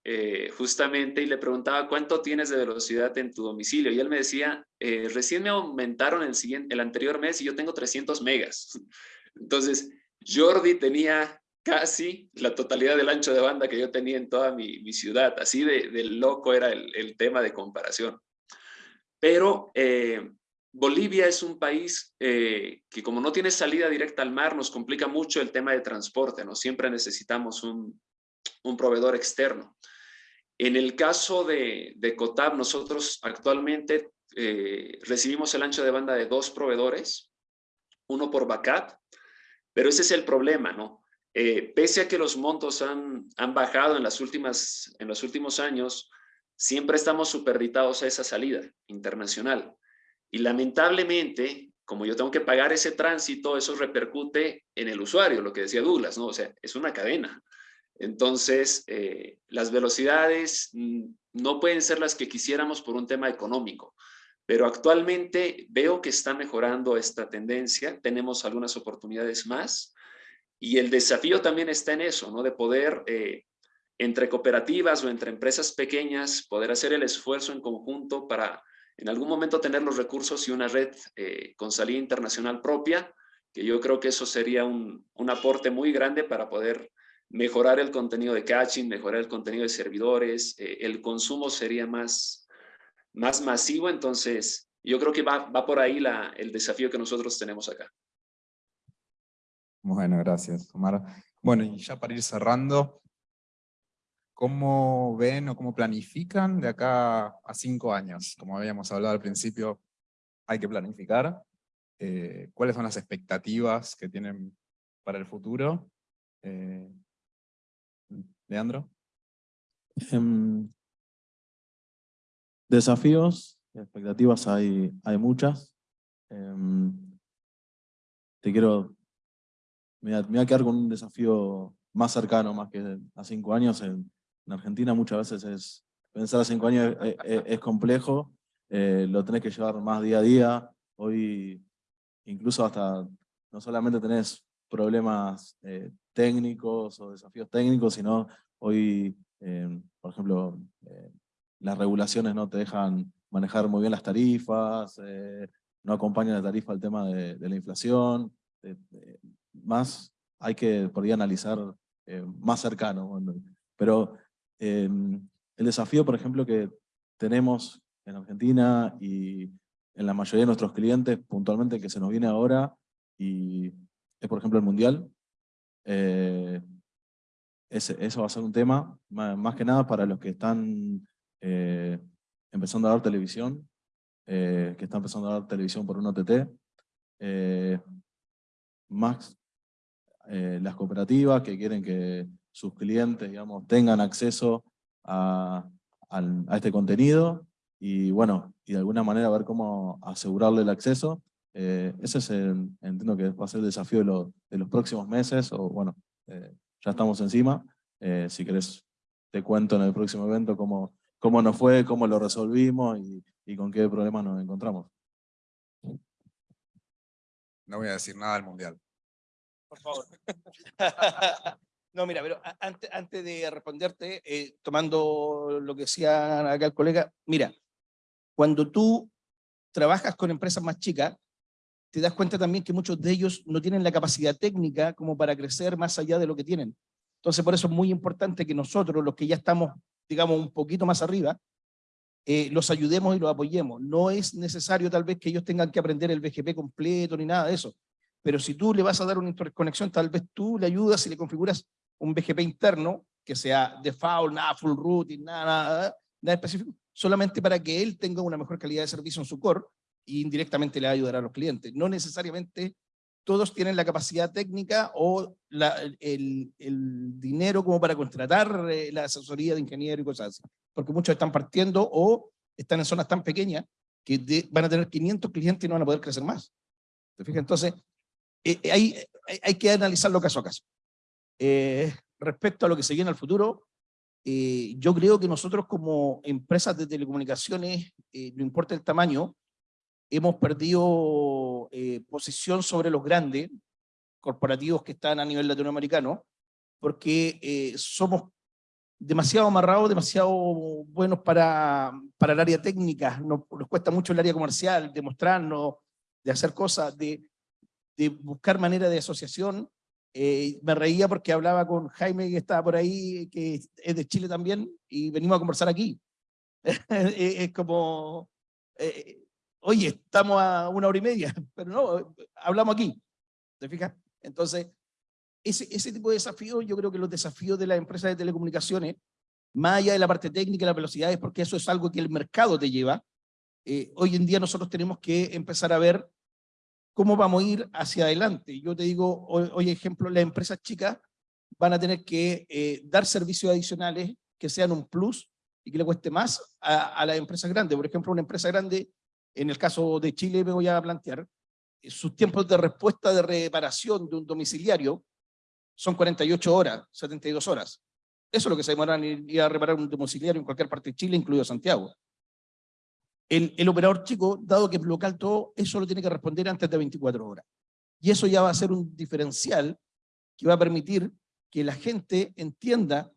eh, justamente y le preguntaba cuánto tienes de velocidad en tu domicilio y él me decía, eh, recién me aumentaron el, siguiente, el anterior mes y yo tengo 300 megas. Entonces, Jordi tenía casi la totalidad del ancho de banda que yo tenía en toda mi, mi ciudad. Así de, de, loco era el, el, tema de comparación. Pero eh, Bolivia es un país eh, que como no tiene salida directa al mar, nos complica mucho el tema de transporte, ¿no? Siempre necesitamos un, un proveedor externo. En el caso de, de COTAB, nosotros actualmente eh, recibimos el ancho de banda de dos proveedores, uno por BACAT, pero ese es el problema, ¿no? Eh, pese a que los montos han, han bajado en, las últimas, en los últimos años, siempre estamos superditados a esa salida internacional. Y lamentablemente, como yo tengo que pagar ese tránsito, eso repercute en el usuario, lo que decía Douglas, ¿no? O sea, es una cadena. Entonces, eh, las velocidades no pueden ser las que quisiéramos por un tema económico, pero actualmente veo que está mejorando esta tendencia, tenemos algunas oportunidades más y el desafío también está en eso, ¿no? De poder, eh, entre cooperativas o entre empresas pequeñas, poder hacer el esfuerzo en conjunto para en algún momento tener los recursos y una red eh, con salida internacional propia, que yo creo que eso sería un, un aporte muy grande para poder mejorar el contenido de caching, mejorar el contenido de servidores, eh, el consumo sería más, más masivo, entonces yo creo que va, va por ahí la, el desafío que nosotros tenemos acá. Bueno, gracias, Omar. Bueno, y ya para ir cerrando, ¿cómo ven o cómo planifican de acá a cinco años? Como habíamos hablado al principio, hay que planificar. Eh, ¿Cuáles son las expectativas que tienen para el futuro? Eh, Leandro. Um, desafíos, expectativas hay, hay muchas. Um, te quiero, me voy, a, me a, quedar con un desafío más cercano, más que a cinco años. En, en Argentina muchas veces es, pensar a cinco años es, es, es complejo, eh, lo tenés que llevar más día a día. Hoy incluso hasta, no solamente tenés problemas eh, técnicos o desafíos técnicos, sino hoy, eh, por ejemplo, eh, las regulaciones no te dejan manejar muy bien las tarifas, eh, no acompañan la tarifa al tema de, la inflación, más hay que por analizar eh, más cercano. Pero el desafío, por ejemplo, que tenemos en Argentina y en la mayoría de nuestros clientes, puntualmente que se nos viene ahora, y es por ejemplo el Mundial, eh, ese, eso va a ser un tema, más, que nada para los que están eh, empezando a dar televisión, eh, que están empezando a dar televisión por un OTT, más las cooperativas que quieren que sus clientes digamos, tengan acceso a, a, a este contenido, y bueno, y de alguna manera ver cómo asegurarle el acceso. Eh, ese es el, entiendo que va a ser el desafío de, lo, de los próximos meses, o bueno, eh, ya estamos encima. Eh, si querés, te cuento en el próximo evento cómo, cómo nos fue, cómo lo resolvimos y, y con qué problemas nos encontramos. No voy a decir nada del Mundial. Por favor. No, mira, pero antes, antes de responderte, eh, tomando lo que decía acá el colega, mira, cuando tú trabajas con empresas más chicas, te das cuenta también que muchos de ellos no tienen la capacidad técnica como para crecer más allá de lo que tienen. Entonces, por eso es muy importante que nosotros, los que ya estamos, digamos, un poquito más arriba, eh, los ayudemos y los apoyemos. No es necesario tal vez que ellos tengan que aprender el BGP completo ni nada de eso. Pero si tú le vas a dar una interconexión, tal vez tú le ayudas y le configuras un BGP interno que sea default, nada full routing, nada, nada, nada específico, solamente para que él tenga una mejor calidad de servicio en su core y indirectamente le va a ayudar a los clientes. No necesariamente todos tienen la capacidad técnica o el, dinero como para contratar eh, la asesoría de ingeniero y cosas así. Porque muchos están partiendo o están en zonas tan pequeñas que van a tener 500 clientes y no van a poder crecer más. ¿Te fijas? Entonces, eh, eh, hay, hay, que analizarlo caso a caso. respecto a lo que se viene al futuro, yo creo que nosotros como empresas de telecomunicaciones, no importa el tamaño, hemos perdido eh, posición sobre los grandes corporativos que están a nivel latinoamericano, porque eh, somos demasiado amarrados, demasiado buenos para, para el área técnica, nos, nos cuesta mucho el área comercial, de mostrarnos, de hacer cosas, de, de buscar manera de asociación. Eh, me reía porque hablaba con Jaime, que estaba por ahí, que es de Chile también, y venimos a conversar aquí. es como oye, estamos a una hora y media, pero no, hablamos aquí, ¿te fijas? Entonces, ese, ese tipo de desafíos, yo creo que los desafíos de las empresas de telecomunicaciones, más allá de la parte técnica y la velocidad, es porque eso es algo que el mercado te lleva. Eh, hoy en día nosotros tenemos que empezar a ver cómo vamos a ir hacia adelante. Yo te digo, hoy, ejemplo, las empresas chicas van a tener que eh, dar servicios adicionales que sean un plus y que le cueste más a, a las empresas grandes. Por ejemplo, una empresa grande en el caso de Chile me voy a plantear, eh, sus tiempos de respuesta de reparación de un domiciliario son 48 horas, 72 horas. Eso es lo que se demoran ir a reparar un domiciliario en cualquier parte de Chile, incluido Santiago. El, el, operador chico, dado que es local todo, eso lo tiene que responder antes de 24 horas. Y eso ya va a ser un diferencial que va a permitir que la gente entienda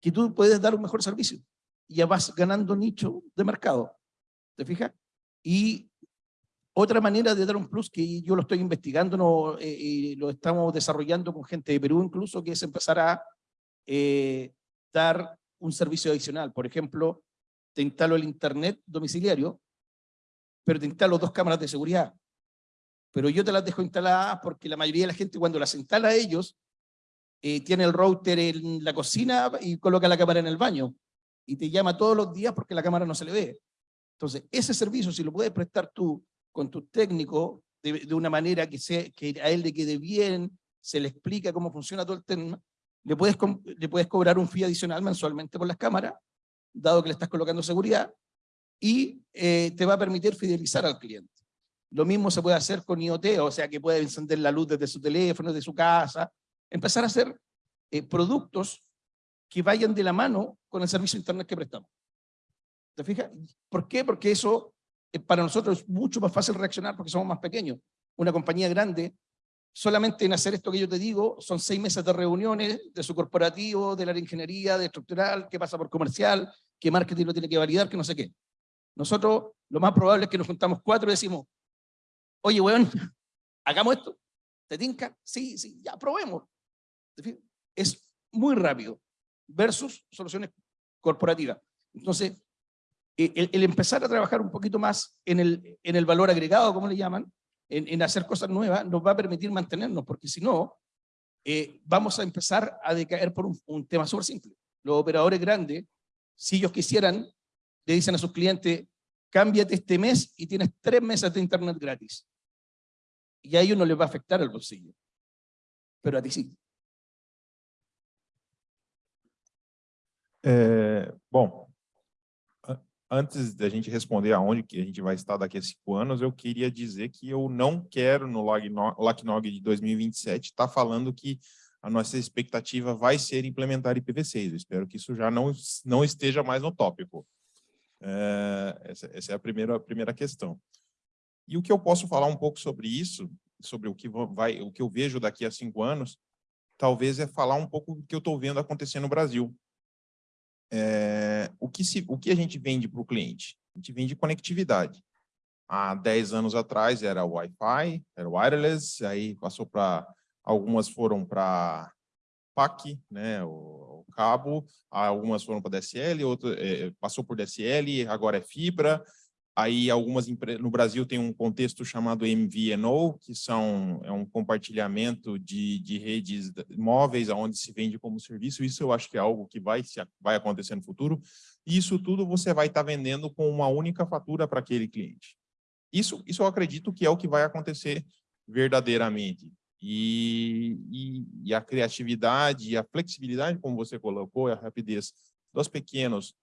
que tú puedes dar un mejor servicio. Y ya vas ganando nicho de mercado. ¿Te fijas? Y otra manera de dar un plus que yo lo estoy investigando, no, eh, y lo estamos desarrollando con gente de Perú incluso, que es empezar a eh, dar un servicio adicional. Por ejemplo, te instalo el internet domiciliario, pero te instalo dos cámaras de seguridad. Pero yo te las dejo instaladas porque la mayoría de la gente cuando las instala ellos, eh, tiene el router en la cocina y coloca la cámara en el baño. Y te llama todos los días porque la cámara no se le ve. Entonces, ese servicio, si lo puedes prestar tú con tu técnico de, una manera que, que a él le quede bien, se le explica cómo funciona todo el tema, le puedes, cobrar un fee adicional mensualmente por las cámaras, dado que le estás colocando seguridad, y eh, te va a permitir fidelizar al cliente. Lo mismo se puede hacer con IoT, o sea que puede encender la luz desde su teléfono, desde su casa, empezar a hacer eh, productos que vayan de la mano con el servicio internet que prestamos. ¿Te fijas? ¿Por qué? Porque eso eh, para nosotros es mucho más fácil reaccionar porque somos más pequeños. Una compañía grande, solamente en hacer esto que yo te digo, son seis meses de reuniones de su corporativo, de la ingeniería, de estructural, que pasa por comercial, que marketing lo tiene que validar, que no sé qué. Nosotros, lo más probable es que nos juntamos cuatro y decimos, oye, weón, hagamos esto. ¿Te tinca? Sí, sí, ya probemos. Es muy rápido versus soluciones corporativas. Entonces, eh, el, empezar a trabajar un poquito más en el, en el valor agregado, como le llaman, en, hacer cosas nuevas, nos va a permitir mantenernos, porque si no, eh, vamos a empezar a decaer por un, tema súper simple. Los operadores grandes, si ellos quisieran, le dicen a sus clientes, cámbiate este mes y tienes tres meses de internet gratis. Y a ellos no les va a afectar el bolsillo. Pero a ti sí. Eh, bom, antes da gente responder aonde que a gente vai estar daqui a cinco anos, eu queria dizer que eu não quero no LACNOG de 2027 estar tá falando que a nossa expectativa vai ser implementar IPv6. Eu espero que isso já não, não esteja mais no tópico. É, essa, essa, é a primeira, a primeira questão. E o que eu posso falar um pouco sobre isso, sobre o que, vai, o que eu vejo daqui a cinco anos, talvez é falar um pouco do que eu estou vendo acontecer no Brasil é, o, que se, o que a gente vende para o cliente? A gente vende conectividade. Há 10 anos atrás era Wi-Fi, era wireless, aí passou para, algumas foram para PAC, né, o, o, cabo, algumas foram para DSL, outro, é, passou por DSL, agora é fibra, Aí algumas empresas, no Brasil tem um contexto chamado MVNO, que são, é um compartilhamento de, de redes móveis onde se vende como serviço. Isso eu acho que é algo que vai, vai acontecer no futuro. E isso tudo você vai estar vendendo com uma única fatura para aquele cliente. Isso, isso eu acredito que é o que vai acontecer verdadeiramente. E, e, e a criatividade e a flexibilidade, como você colocou, a rapidez dos pequenos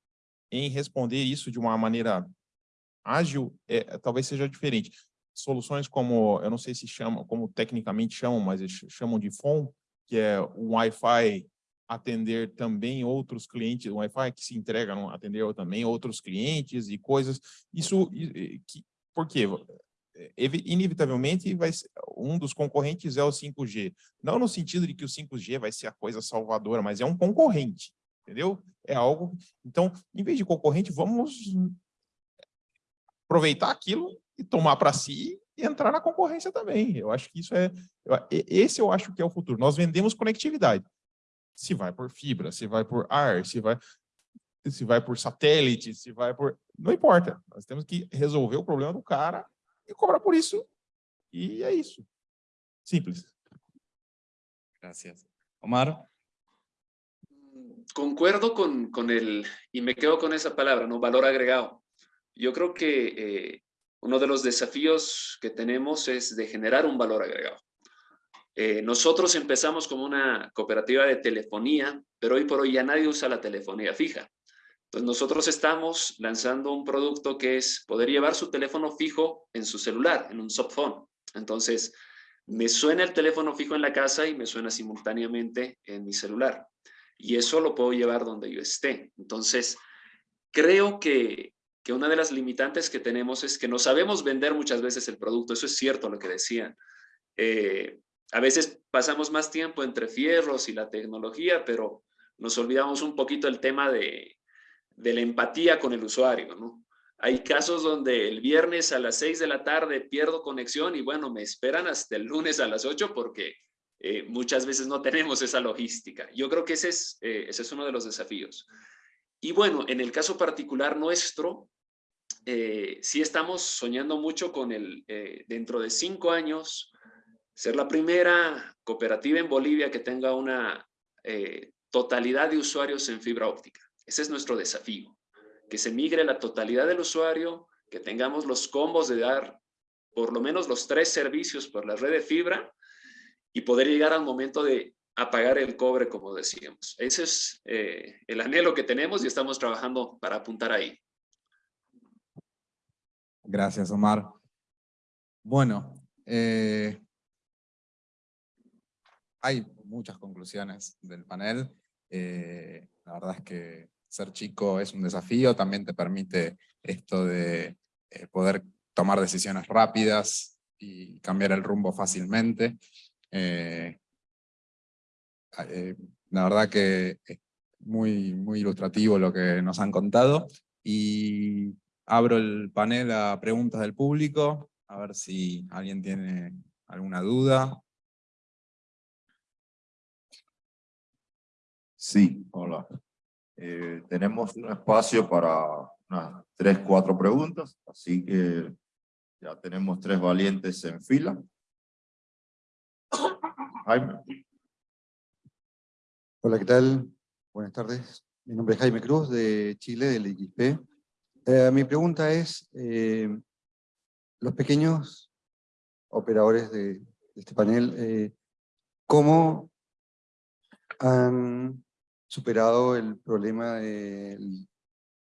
em responder isso de uma maneira ágil é, talvez seja diferente. Soluções como, eu não sei se chamam, como tecnicamente chamam, mas eles chamam de FON, que é um Wi-Fi atender também outros clientes, um Wi-Fi que se entrega, atender também outros clientes e coisas. Isso, que, por quê? Inevitavelmente, vai ser, um dos concorrentes é o 5G. Não no sentido de que o 5G vai ser a coisa salvadora, mas é um concorrente, entendeu? É algo... Então, em vez de concorrente, vamos aproveitar aquilo e tomar para si e entrar na concorrência também. Eu acho que isso é... Esse eu acho que é o futuro. Nós vendemos conectividade. Se vai por fibra, se vai por ar, se vai, se vai por satélite, se vai por... Não importa. Nós temos que resolver o problema do cara e cobrar por isso. E é isso. Simples. Gracias. Omar. Concuerdo con, con el, y me quedo con esa palabra, ¿no? Valor agregado. Yo creo que eh, uno de los desafíos que tenemos es de generar un valor agregado. Eh, nosotros empezamos como una cooperativa de telefonía, pero hoy por hoy ya nadie usa la telefonía fija. Entonces nosotros estamos lanzando un producto que es poder llevar su teléfono fijo en su celular, en un softphone. Entonces, me suena el teléfono fijo en la casa y me suena simultáneamente en mi celular. Y eso lo puedo llevar donde yo esté. Entonces, creo que que una de las limitantes que tenemos es que no sabemos vender muchas veces el producto. Eso es cierto lo que decían. Eh, a veces pasamos más tiempo entre fierros y la tecnología, pero nos olvidamos un poquito el tema de, de la empatía con el usuario, ¿no? Hay casos donde el viernes a las 6 de la tarde pierdo conexión y bueno, me esperan hasta el lunes a las 8 porque eh, muchas veces no tenemos esa logística. Yo creo que ese es, eh, ese es uno de los desafíos. Y bueno, en el caso particular nuestro, eh, sí estamos soñando mucho con el, eh, dentro de cinco años, ser la primera cooperativa en Bolivia que tenga una eh, totalidad de usuarios en fibra óptica. Ese es nuestro desafío, que se migre la totalidad del usuario, que tengamos los combos de dar por lo menos los tres servicios por la red de fibra y poder llegar al momento de apagar el cobre, como decíamos. Ese es eh, el anhelo que tenemos y estamos trabajando para apuntar ahí. Gracias, Omar. Bueno, eh, hay muchas conclusiones del panel. Eh, la verdad es que ser chico es un desafío, también te permite esto de poder tomar decisiones rápidas y cambiar el rumbo fácilmente. La verdad que es muy, muy ilustrativo lo que nos han contado. Y abro el panel a preguntas del público, a ver si alguien tiene alguna duda. Sí, hola. Eh, tenemos un espacio para unas tres, cuatro preguntas, así que ya tenemos tres valientes en fila. Jaime. Hola, ¿qué tal? Buenas tardes. Mi nombre es Jaime Cruz, de Chile, del XP. Eh, mi pregunta es, eh, los pequeños operadores de, este panel, eh, ¿cómo han superado el problema de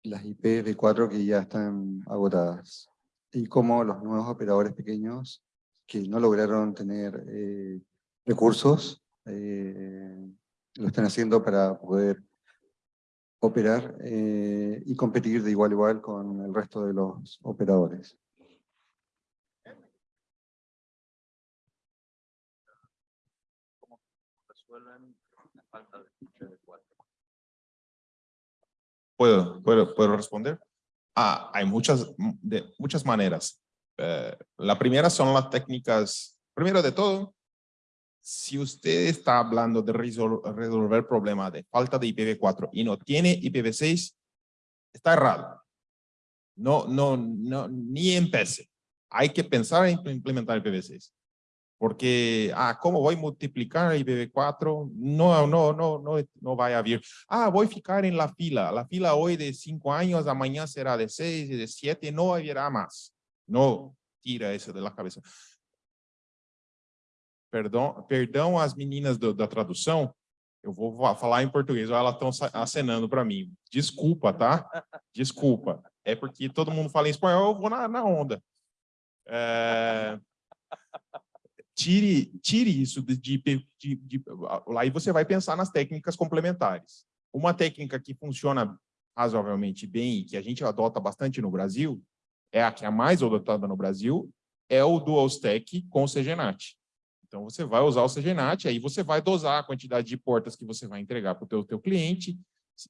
las IPv4 que ya están agotadas? Y cómo los nuevos operadores pequeños que no lograron tener recursos, lo están haciendo para poder operar eh, y competir de igual a igual con el resto de los operadores. ¿Puedo, puedo, puedo responder? Ah, hay muchas, de, muchas maneras. Eh, la primera son las técnicas, primero de todo, si usted está hablando de resolver el problema de falta de IPv4 y no tiene IPv6, está errado. No, no, no, ni empiece. Hay que pensar en implementar IPv6. Porque, ah, ¿cómo voy a multiplicar IPv4? No, no, no, no, no va a haber. Ah, voy a ficar en la fila. La fila hoy de cinco años, amanhã será de seis y de siete, no haverá más. No, tira eso de la cabeza. Perdão, perdão às meninas do, da tradução, eu vou falar em português, elas estão acenando para mim. Desculpa, tá? Desculpa. É porque todo mundo fala em espanhol, eu vou na, na onda. É... Tire, tire isso de, de, de, de... Aí você vai pensar nas técnicas complementares. Uma técnica que funciona razoavelmente bem e que a gente adota bastante no Brasil, é a que é mais adotada no Brasil, é o Dual Stack com o CGNAT. Então, você vai usar o CGNAT, aí você vai dosar a quantidade de portas que você vai entregar para o teu, teu cliente,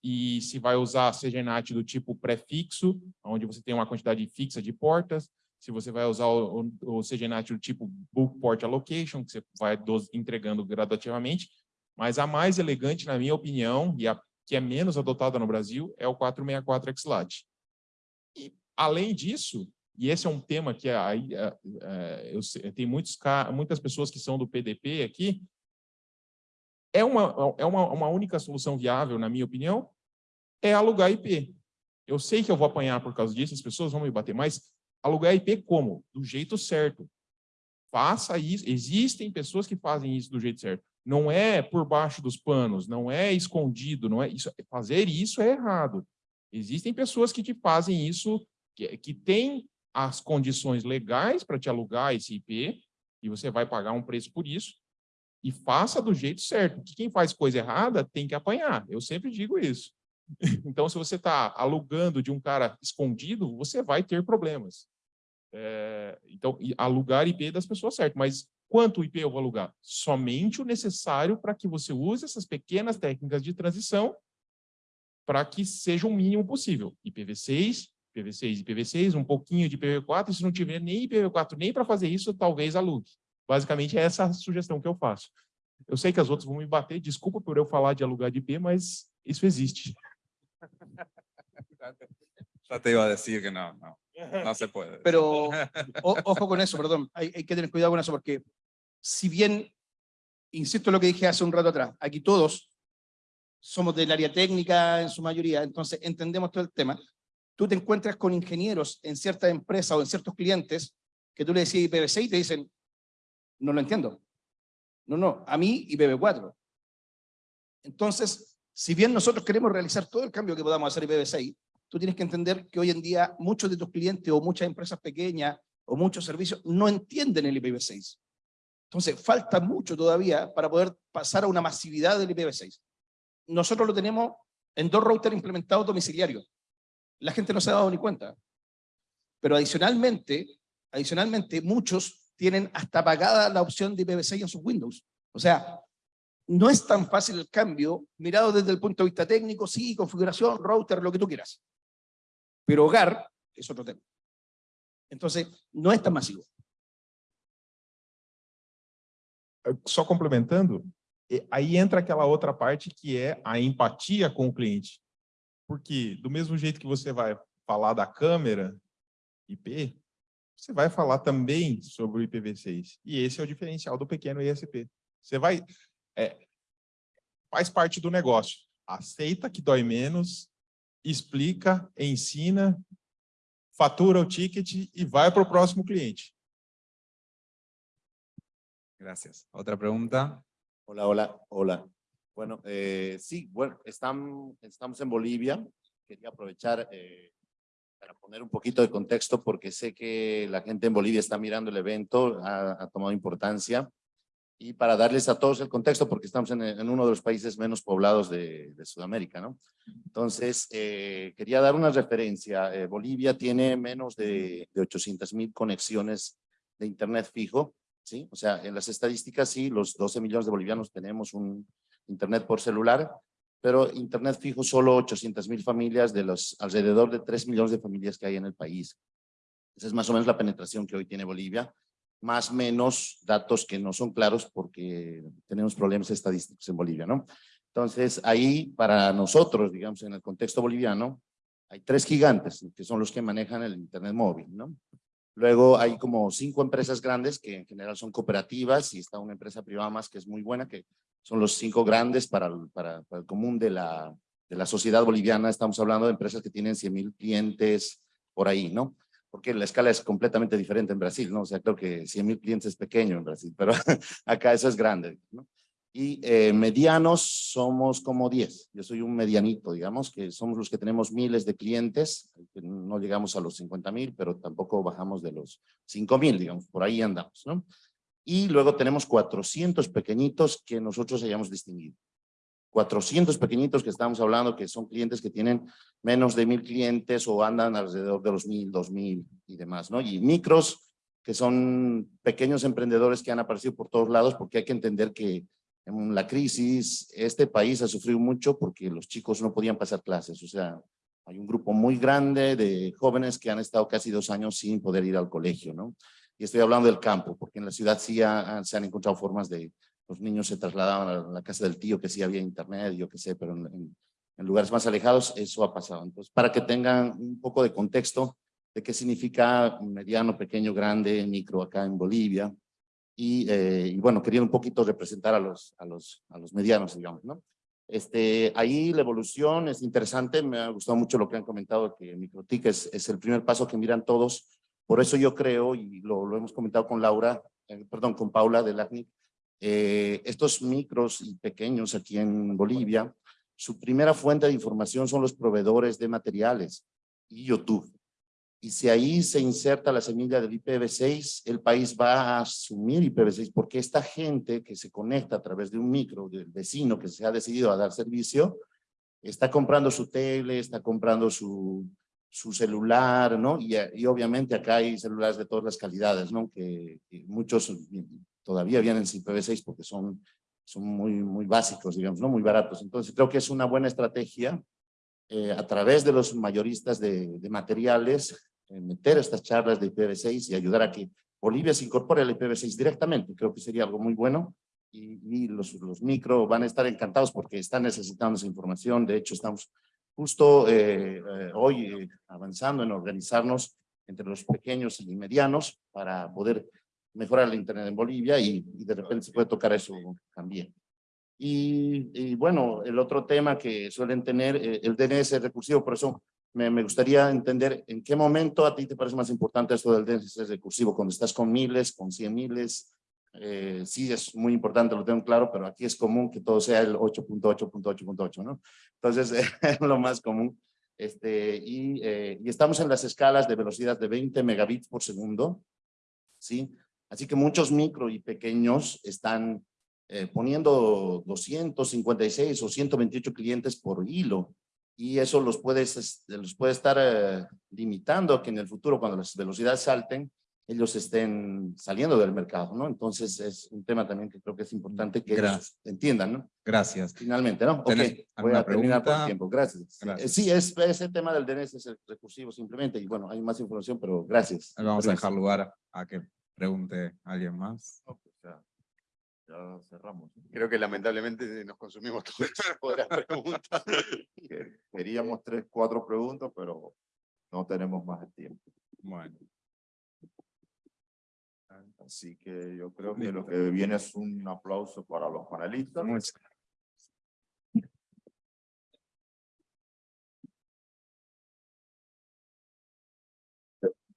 e se vai usar CGNAT do tipo prefixo, onde você tem uma quantidade fixa de portas, se você vai usar o, o, o CGNAT do tipo Book Port Allocation, que você vai dos, entregando gradativamente, mas a mais elegante, na minha opinião, e a que é menos adotada no Brasil, é o 464 XLAT. E, além disso, e esse é um tema que aí, é, é, tenho muitos, muitas pessoas que são do PDP aqui, é uma, é uma, uma única solução viável, na minha opinião, é alugar IP. Eu sei que eu vou apanhar por causa disso, as pessoas vão me bater, mas alugar IP como? Do jeito certo. Faça isso. Existem pessoas que fazem isso do jeito certo. Não é por baixo dos panos, não é escondido, não é isso. Fazer isso é errado. Existem pessoas que te fazem isso, que, que têm as condições legais para te alugar esse IP, e você vai pagar um preço por isso, e faça do jeito certo. quem faz coisa errada tem que apanhar. Eu sempre digo isso. Então, se você está alugando de um cara escondido, você vai ter problemas. É, então, alugar IP das pessoas certo, mas quanto IP eu vou alugar? Somente o necessário para que você use essas pequenas técnicas de transição para que seja o mínimo possível. IPv6, IPv6 e IPv6, um pouquinho de IPv4, e se não tiver nem IPv4 nem para fazer isso, talvez alugue. Basicamente, é essa a sugestão que eu faço. Eu sei que as outras vão me bater, desculpa por eu falar de alugar de IP, mas isso existe. Ya te iba a decir que no, no, no se puede. Pero o, ojo con eso, perdón, hay, hay, que tener cuidado con eso porque si bien, insisto en lo que dije hace un rato atrás, aquí todos somos del área técnica en su mayoría, entonces entendemos todo el tema, tú te encuentras con ingenieros en ciertas empresas o en ciertos clientes que tú le decís IPv6 y te dicen, no lo entiendo. No, no, a mí IPv4. Entonces, si bien nosotros queremos realizar todo el cambio que podamos hacer IPv6, tú tienes que entender que hoy en día muchos de tus clientes o muchas empresas pequeñas o muchos servicios no entienden el IPv6. Entonces, falta mucho todavía para poder pasar a una masividad del IPv6. Nosotros lo tenemos en dos routers implementados domiciliarios la gente no se ha dado ni cuenta. Pero adicionalmente, adicionalmente muchos tienen hasta pagada la opción de IPv6 en sus Windows. O sea, no es tan fácil el cambio, mirado desde el punto de vista técnico, sí, configuración, router, lo que tú quieras. Pero hogar es otro tema. Entonces, no es tan masivo. Só complementando, aí entra aquela outra parte que é a empatia com o cliente. Porque do mesmo jeito que você vai falar da câmera IP, você vai falar também sobre o IPv6. E esse é o diferencial do pequeno ISP. Você vai... É, faz parte do negócio. Aceita que dói menos, explica, ensina, fatura o ticket e vai para o próximo cliente. Gracias. Outra pergunta? Hola, hola, hola. Bueno, eh, sí, bueno, estamos en Bolivia. Quería aprovechar eh, para poner un poquito de contexto porque sé que la gente en Bolivia está mirando el evento, ha, tomado importancia. Y para darles a todos el contexto porque estamos en, uno de los países menos poblados de, Sudamérica, ¿no? Entonces, eh, quería dar una referencia. Bolivia tiene menos de, de 800 mil conexiones de internet fijo, ¿sí? O sea, en las estadísticas sí, los 12 millones de bolivianos tenemos un, internet por celular, pero internet fijo solo 800 mil familias de los alrededor de 3 millones de familias que hay en el país. Esa es más o menos la penetración que hoy tiene Bolivia, más menos datos que no son claros porque tenemos problemas estadísticos en Bolivia, ¿no? Entonces, ahí para nosotros, digamos, en el contexto boliviano, hay tres gigantes, que son los que manejan el Internet móvil, ¿no? Luego hay como cinco empresas grandes que en general son cooperativas y está una empresa privada más que es muy buena, que son los cinco grandes para el, para, para el común de la, de la sociedad boliviana. Estamos hablando de empresas que tienen 100 mil clientes por ahí, ¿no? Porque la escala es completamente diferente en Brasil, ¿no? O sea, creo que 100 mil clientes es pequeño en Brasil, pero acá eso es grande, ¿no? Y eh, medianos somos como 10. Yo soy un medianito, digamos, que somos los que tenemos miles de clientes. que No llegamos a los 50 mil, pero tampoco bajamos de los 5 mil, digamos, por ahí andamos, ¿no? Y luego tenemos 400 pequeñitos que nosotros hayamos distinguido. 400 pequeñitos que estamos hablando, que son clientes que tienen menos de mil clientes o andan alrededor de los mil, dos mil y demás, ¿no? Y micros, que son pequeños emprendedores que han aparecido por todos lados, porque hay que entender que en la crisis, este país ha sufrido mucho porque los chicos no podían pasar clases, o sea, hay un grupo muy grande de jóvenes que han estado casi dos años sin poder ir al colegio, ¿no? Y estoy hablando del campo, porque en la ciudad sí ha- se han encontrado formas de, los niños se trasladaban a la casa del tío, que sí había internet, yo qué sé, pero en, en- en lugares más alejados eso ha pasado. Entonces, para que tengan un poco de contexto de qué significa mediano, pequeño, grande, micro acá en Bolivia, y, eh, y bueno, quería un poquito representar a los, a los, a los medianos, digamos, ¿no? Este, ahí la evolución es interesante, me ha gustado mucho lo que han comentado, que MicroTIC es, es el primer paso que miran todos, por eso yo creo, y lo, lo hemos comentado con Laura, eh, perdón, con Paula de LACNIC, eh, estos micros y pequeños aquí en Bolivia, su primera fuente de información son los proveedores de materiales y YouTube. Y si ahí se inserta la semilla del IPv6, el país va a asumir IPv6, porque esta gente que se conecta a través de un micro, del vecino que se ha decidido a dar servicio, está comprando su tele, está comprando su, su celular, ¿no? Y, obviamente acá hay celulares de todas las calidades, ¿no? Que, que muchos todavía vienen sin IPv6 porque son, son muy, muy básicos, digamos, ¿no? Muy baratos. Entonces creo que es una buena estrategia eh, a través de los mayoristas de, materiales, eh, meter estas charlas de IPv6 y ayudar a que Bolivia se incorpore al IPv6 directamente. Creo que sería algo muy bueno y, los, los micro van a estar encantados porque están necesitando esa información. De hecho, estamos justo eh, hoy avanzando en organizarnos entre los pequeños y medianos para poder mejorar el internet en Bolivia y de repente se puede tocar eso también. Y, bueno, el otro tema que suelen tener, eh, el DNS recursivo, por eso me, me, gustaría entender en qué momento a ti te parece más importante esto del DNS recursivo, cuando estás con miles, con cien miles, eh, sí es muy importante, lo tengo claro, pero aquí es común que todo sea el 8.8.8.8, ¿no? Entonces es lo más común. Este, y, eh, y estamos en las escalas de velocidad de 20 megabits por segundo, ¿sí? Así que muchos micro y pequeños están eh, poniendo 256 o 128 clientes por hilo y eso los puede, los puede estar eh, limitando a que en el futuro cuando las velocidades salten ellos estén saliendo del mercado, ¿no? Entonces es un tema también que creo que es importante que ellos entiendan, ¿no? Gracias. Finalmente, ¿no? Ok, voy a terminar por el tiempo, gracias. gracias. Sí, es, ese tema del DNS es el recursivo simplemente y bueno, hay más información, pero gracias. Vamos gracias. a dejar lugar a que pregunte alguien más. Ya, ya cerramos. Creo que lamentablemente nos consumimos todo el tiempo de las preguntas. Queríamos tres, cuatro preguntas, pero no tenemos más el tiempo. Bueno. Así que yo creo que lo que viene es un aplauso para los panelistas. Muchas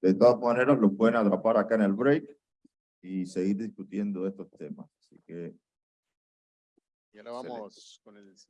De todas maneras, lo pueden atrapar acá en el break y seguir discutiendo estos temas. Así que Y ahora vamos con el siguiente.